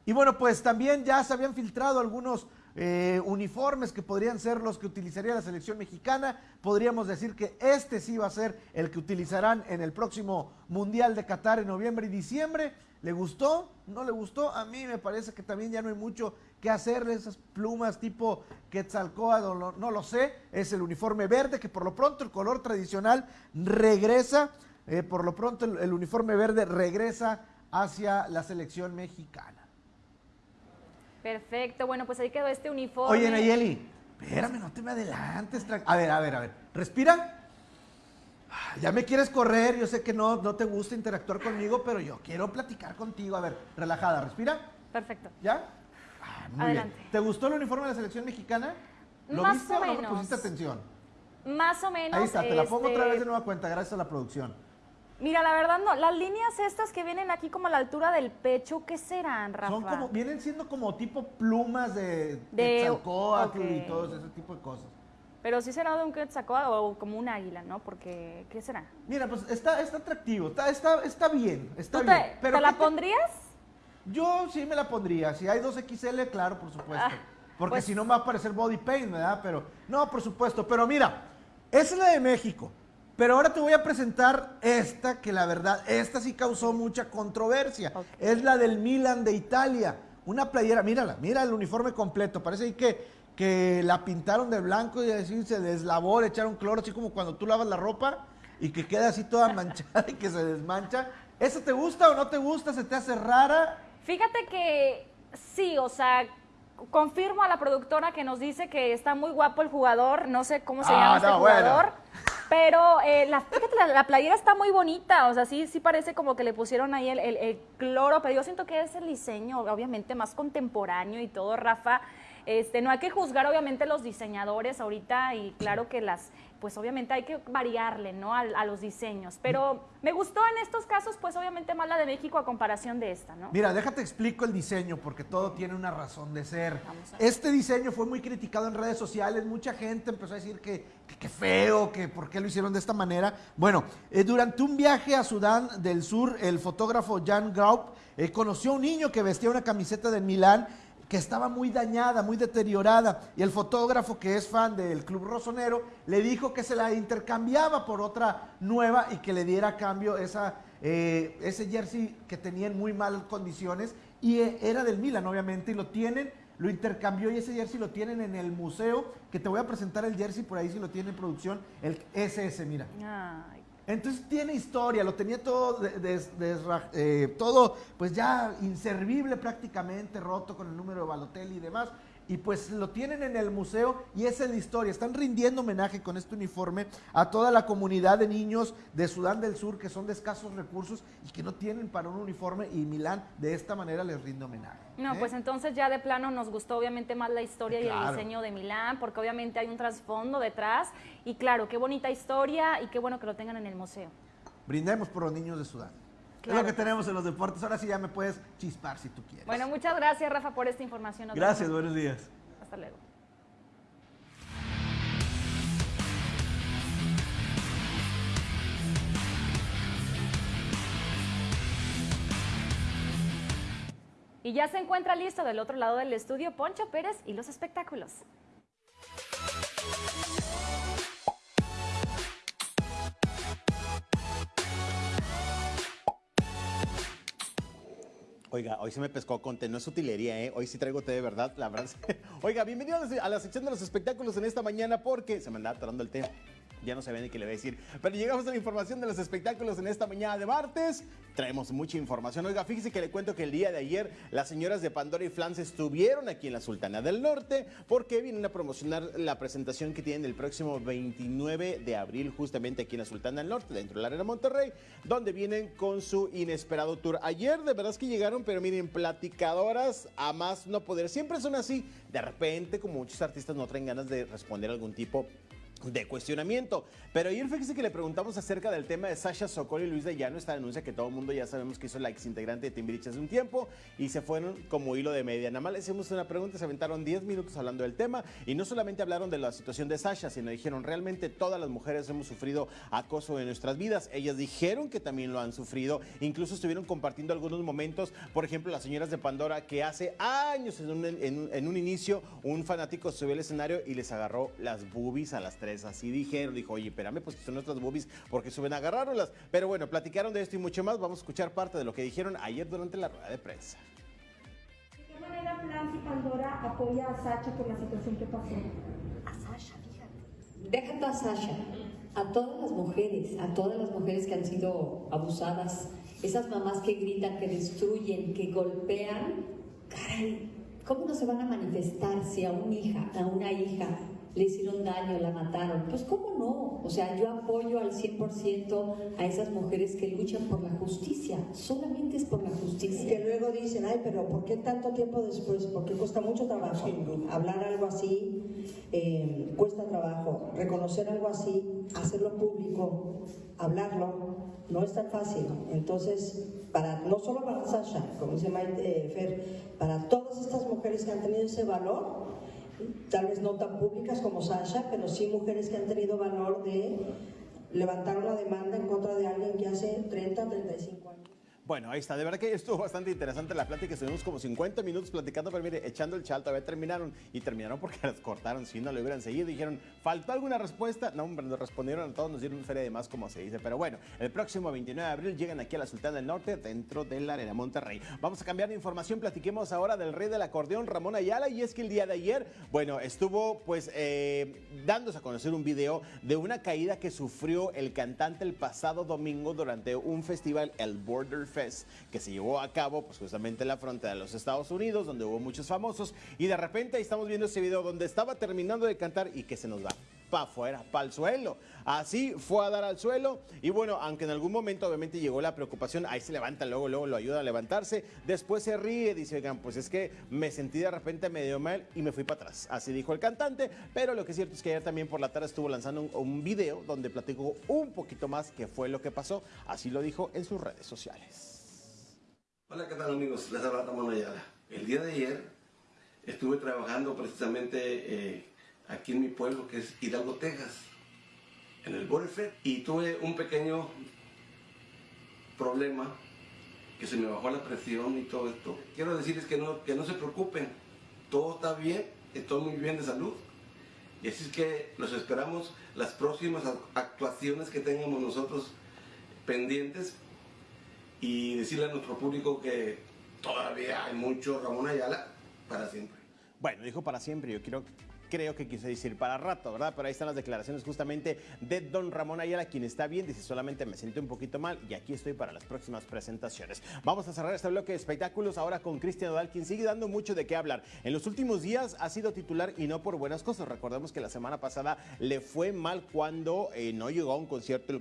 Y bueno, pues también ya se habían filtrado algunos eh, uniformes que podrían ser los que utilizaría la selección mexicana. Podríamos decir que este sí va a ser el que utilizarán en el próximo Mundial de Qatar en noviembre y diciembre. ¿Le gustó? ¿No le gustó? A mí me parece que también ya no hay mucho que hacerle esas plumas tipo Quetzalcóatl, no, lo sé. Es el uniforme verde que por lo pronto el color tradicional regresa. eh, por lo pronto el uniforme verde regresa hacia la selección mexicana. Perfecto, bueno, pues ahí quedó este uniforme. Oye, Nayeli, espérame, no te me adelantes. A ver, a ver, a ver. Respira. Ah, Ya me quieres correr, yo sé que no, no te gusta interactuar conmigo, pero yo quiero platicar contigo. A ver, relajada, respira. Perfecto. ¿Ya? Ah, muy Adelante. bien. ¿Te gustó el uniforme de la selección mexicana? ¿Lo Más viste o o no menos. pusiste atención? Más o menos. Ahí está, te la pongo otra este, vez de nueva cuenta, gracias a la producción. Mira, la verdad no, las líneas estas que vienen aquí como a la altura del pecho, ¿qué serán, Rafa? Son como, vienen siendo como tipo plumas de, De- y todo ese tipo de cosas. Pero sí será de un quetzalcóatl o como un águila, ¿no? Porque, ¿qué será? Mira, pues está, está atractivo, está, está, está bien, está ¿Tú bien. te, pero te la ¿qué pondrías? Yo sí me la pondría. Si hay 2XL, claro, por supuesto. Ah, Porque pues- si no me va a aparecer body paint, ¿verdad? Pero, no, por supuesto. Pero mira, es la de México. Pero ahora te voy a presentar esta, que la verdad, esta sí causó mucha controversia. Es la del Milan de Italia. Una playera, mírala, mira el uniforme completo. Parece ahí que, que la pintaron de blanco y así se deslavó, le echaron cloro, así como cuando tú lavas la ropa y que queda así toda manchada y que se desmancha. ¿Esa te gusta o no te gusta? ¿Se te hace rara? Fíjate que sí, o sea, confirmo a la productora que nos dice que está muy guapo el jugador, no sé cómo se Ah, llama este no, bueno. Pero eh, la, fíjate, la, la playera está muy bonita, o sea, sí, sí parece como que le pusieron ahí el, el- el cloro, pero yo siento que es el diseño, obviamente, más contemporáneo y todo, Rafa. Este, no hay que juzgar obviamente los diseñadores ahorita y claro que las, pues obviamente hay que variarle, ¿no? A, a los diseños. Pero me gustó en estos casos, pues obviamente más la de México a comparación de esta, ¿no? Mira, déjate explico el diseño porque todo tiene una razón de ser. Este diseño fue muy criticado en redes sociales, mucha gente empezó a decir que que qué feo, que por qué lo hicieron de esta manera. Bueno, eh, durante un viaje a Sudán del Sur, el fotógrafo Jan Graup eh, conoció a un niño que vestía una camiseta de Milán que estaba muy dañada, muy deteriorada, y el fotógrafo que es fan del Club Rosonero le dijo que se la intercambiaba por otra nueva y que le diera a cambio esa, eh, ese jersey que tenía en muy malas condiciones y eh, era del Milan obviamente y lo tienen, lo intercambió y ese jersey lo tienen en el museo, que te voy a presentar el jersey por ahí si lo tiene en producción, el SS, mira. Ay, Entonces tiene historia, lo tenía todo, eh, todo pues ya inservible prácticamente, roto con el número de Balotelli y demás. Y pues lo tienen en el museo y esa es la historia. Están rindiendo homenaje con este uniforme a toda la comunidad de niños de Sudán del Sur que son de escasos recursos y que no tienen para un uniforme y Milán de esta manera les rinde homenaje. No, ¿eh? pues entonces ya de plano nos gustó obviamente más la historia y el diseño de Milán, porque obviamente hay un trasfondo detrás. Y claro, qué bonita historia y qué bueno que lo tengan en el museo. Brindemos por los niños de Sudán. Claro. Es lo que tenemos en los deportes. Ahora sí ya me puedes chispar si tú quieres. Bueno, muchas gracias, Rafa, por esta información. Nos Gracias, vemos. buenos días. Hasta luego. Y ya se encuentra listo del otro lado del estudio Poncho Pérez y los espectáculos. Oiga, hoy se me pescó con té, no es utilería, ¿eh? Hoy sí traigo té de verdad, la verdad. Oiga, bienvenido a la- a la sección de los espectáculos en esta mañana porque se me andaba atorando el té. Ya no sabía ni qué le voy a decir. Pero llegamos a la información de los espectáculos en esta mañana de martes. Traemos mucha información. Oiga, fíjese que le cuento que el día de ayer las señoras de Pandora y Flans estuvieron aquí en la Sultana del Norte porque vienen a promocionar la presentación que tienen el próximo 29 de abril justamente aquí en la Sultana del Norte, dentro de la Arena Monterrey, donde vienen con su inesperado tour. Ayer de verdad es que llegaron, pero miren, platicadoras a más no poder. Siempre son así. De repente, como muchos artistas no traen ganas de responder algún tipo cuestionamiento. Pero ayer fíjese que le preguntamos acerca del tema de Sasha Sokol y Luis de Llano, esta denuncia que todo el mundo ya sabemos que hizo la ex integrante de Timbiriche hace un tiempo y se fueron como hilo de media. Nada más le hicimos una pregunta, se aventaron 10 minutos hablando del tema y no solamente hablaron de la situación de Sasha, sino dijeron realmente todas las mujeres hemos sufrido acoso en nuestras vidas. Ellas dijeron que también lo han sufrido, incluso estuvieron compartiendo algunos momentos, por ejemplo, las señoras de Pandora que hace años en un, en en un inicio un fanático subió al escenario y les agarró las boobies a las tres tres. Así dijeron, dijo, oye, espérame, pues que son nuestras boobies porque suben a agarrarlas. Pero bueno, platicaron de esto y mucho más. Vamos a escuchar parte de lo que dijeron ayer durante la rueda de prensa. ¿De qué manera Nancy Pandora apoya a Sacha por la situación que pasó? A Sasha, fíjate. Deja tú a Sasha, a todas las mujeres, a todas las mujeres que han sido abusadas, esas mamás que gritan, que destruyen, que golpean, caray, ¿cómo no se van a manifestar si a una hija, a una hija le hicieron daño, la mataron? Pues cómo no, o sea, yo apoyo al 100% a esas mujeres que luchan por la justicia, solamente es por la justicia. Que luego dicen, ay, pero ¿por qué tanto tiempo después? Porque cuesta mucho trabajo. Hablar algo así eh, cuesta trabajo. Reconocer algo así, hacerlo público, hablarlo, no es tan fácil. Entonces, para, no solo para Sasha, como dice Maite, eh, Fer, para todas estas mujeres que han tenido ese valor, tal vez no tan públicas como Sasha, pero sí mujeres que han tenido valor de levantar una demanda en contra de alguien que hace 30 o 35 años. Bueno, ahí está. De verdad que estuvo bastante interesante la plática. Estuvimos como 50 minutos platicando, pero mire, echando el chal, todavía terminaron. Y terminaron porque las cortaron. Si no lo hubieran seguido, dijeron, ¿faltó alguna respuesta? No, hombre, nos respondieron a todos, nos dieron feria de más, como se dice. Pero bueno, el próximo 29 de abril llegan aquí a la Sultana del Norte, dentro de la Arena Monterrey. Vamos a cambiar de información. Platiquemos ahora del rey del acordeón, Ramón Ayala. Y es que el día de ayer, bueno, estuvo pues eh, dándose a conocer un video de una caída que sufrió el cantante el pasado domingo durante un festival, el Border Que se llevó a cabo pues justamente en la frontera de los Estados Unidos, donde hubo muchos famosos. Y de repente ahí estamos viendo ese video donde estaba terminando de cantar y que se nos va para afuera, para el suelo. Así fue a dar al suelo y bueno, aunque en algún momento obviamente llegó la preocupación, ahí se levanta, luego, luego lo ayuda a levantarse, después se ríe, dice, oigan, pues es que me sentí de repente medio mal y me fui para atrás. Así dijo el cantante, pero lo que es cierto es que ayer también por la tarde estuvo lanzando un, video donde platicó un poquito más qué fue lo que pasó, así lo dijo en sus redes sociales. Hola, ¿qué tal amigos? Les habla Ramón Ayala. El día de ayer estuve trabajando precisamente eh, aquí en mi pueblo, que es Hidalgo, Texas, en el Border Fest, y tuve un pequeño problema, que se me bajó la presión y todo esto. Quiero decirles que no, que no se preocupen, todo está bien, estoy muy bien de salud. Y así es que los esperamos las próximas actuaciones que tengamos nosotros pendientes y decirle a nuestro público que todavía hay mucho Ramón Ayala para siempre. Bueno, dijo para siempre, yo quiero creo que quise decir para rato, ¿verdad? Pero ahí están las declaraciones justamente de don Ramón Ayala, quien está bien, dice solamente me siento un poquito mal y aquí estoy para las próximas presentaciones. Vamos a cerrar este bloque de espectáculos ahora con Cristian Odal, quien sigue dando mucho de qué hablar. En los últimos días ha sido titular y no por buenas cosas. Recordemos que la semana pasada le fue mal cuando eh, no llegó a un concierto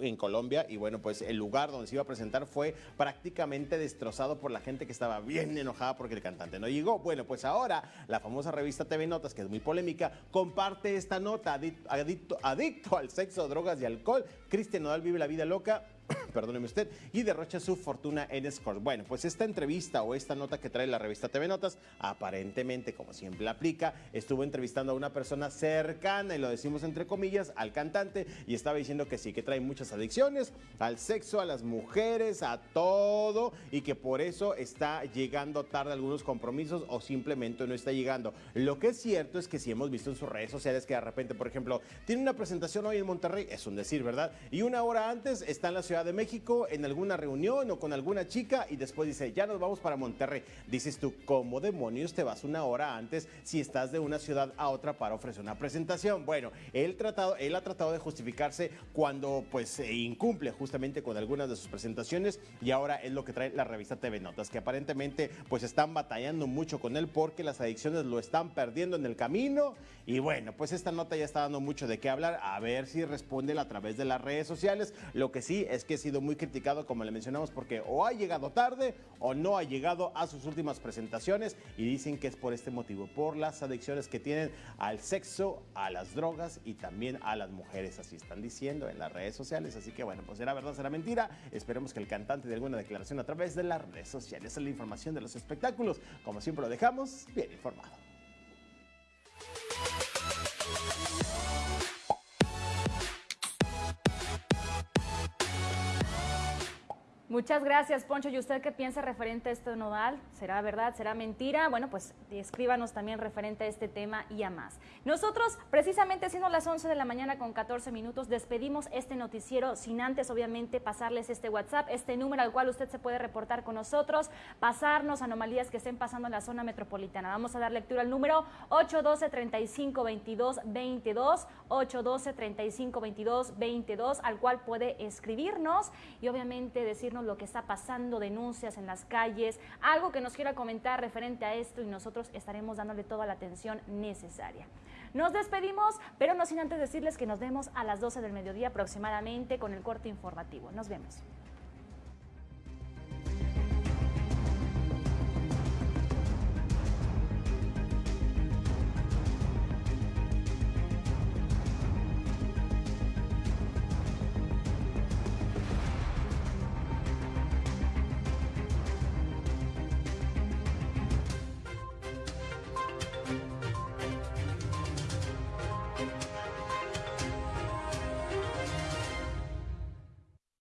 en Colombia y bueno, pues el lugar donde se iba a presentar fue prácticamente destrozado por la gente que estaba bien enojada porque el cantante no llegó. Bueno, pues ahora la famosa revista TV Notas, que es muy polémica, comparte esta nota. Adicto al sexo, drogas y alcohol. Cristian Nodal vive la vida loca perdóneme usted, y derrocha su fortuna en Scores. Bueno, pues esta entrevista o esta nota que trae la revista TV Notas, aparentemente, como siempre aplica, estuvo entrevistando a una persona cercana, y lo decimos entre comillas, al cantante, y estaba diciendo que sí, que trae muchas adicciones al sexo, a las mujeres, a todo, y que por eso está llegando tarde a algunos compromisos o simplemente no está llegando. Lo que es cierto es que si hemos visto en sus redes sociales que de repente, por ejemplo, tiene una presentación hoy en Monterrey, es un decir, ¿verdad? Y una hora antes está en la Ciudad de México en alguna reunión o con alguna chica y después dice, ya nos vamos para Monterrey. Dices tú, ¿cómo demonios te vas una hora antes si estás de una ciudad a otra para ofrecer una presentación? Bueno, él, tratado, él ha tratado de justificarse cuando pues incumple justamente con algunas de sus presentaciones y ahora es lo que trae la revista TV Notas, que aparentemente pues están batallando mucho con él porque las adicciones lo están perdiendo en el camino y bueno, pues esta nota ya está dando mucho de qué hablar, a ver si responde a través de las redes sociales. Lo que sí es que ha sido muy criticado, como le mencionamos, porque o ha llegado tarde o no ha llegado a sus últimas presentaciones y dicen que es por este motivo, por las adicciones que tienen al sexo, a las drogas y también a las mujeres, así están diciendo en las redes sociales. Así que bueno, pues será verdad, será mentira. Esperemos que el cantante dé alguna declaración a través de las redes sociales. Esa es la información de los espectáculos. Como siempre lo dejamos bien informado. Muchas gracias, Poncho. ¿Y usted qué piensa referente a este nodal? ¿Será verdad? ¿Será mentira? Bueno, pues escríbanos también referente a este tema y a más. Nosotros, precisamente siendo las 11 de la mañana con 14 minutos, despedimos este noticiero sin antes, obviamente, pasarles este WhatsApp, este número al cual usted se puede reportar con nosotros, pasarnos anomalías que estén pasando en la zona metropolitana. Vamos a dar lectura al número 812-3522-22, 812-3522-22, al cual puede escribirnos y obviamente lo que está pasando, denuncias en las calles, algo que nos quiera comentar referente a esto y nosotros estaremos dándole toda la atención necesaria. Nos despedimos, pero no sin antes decirles que nos vemos a las 12 del mediodía aproximadamente con el corte informativo. Nos vemos.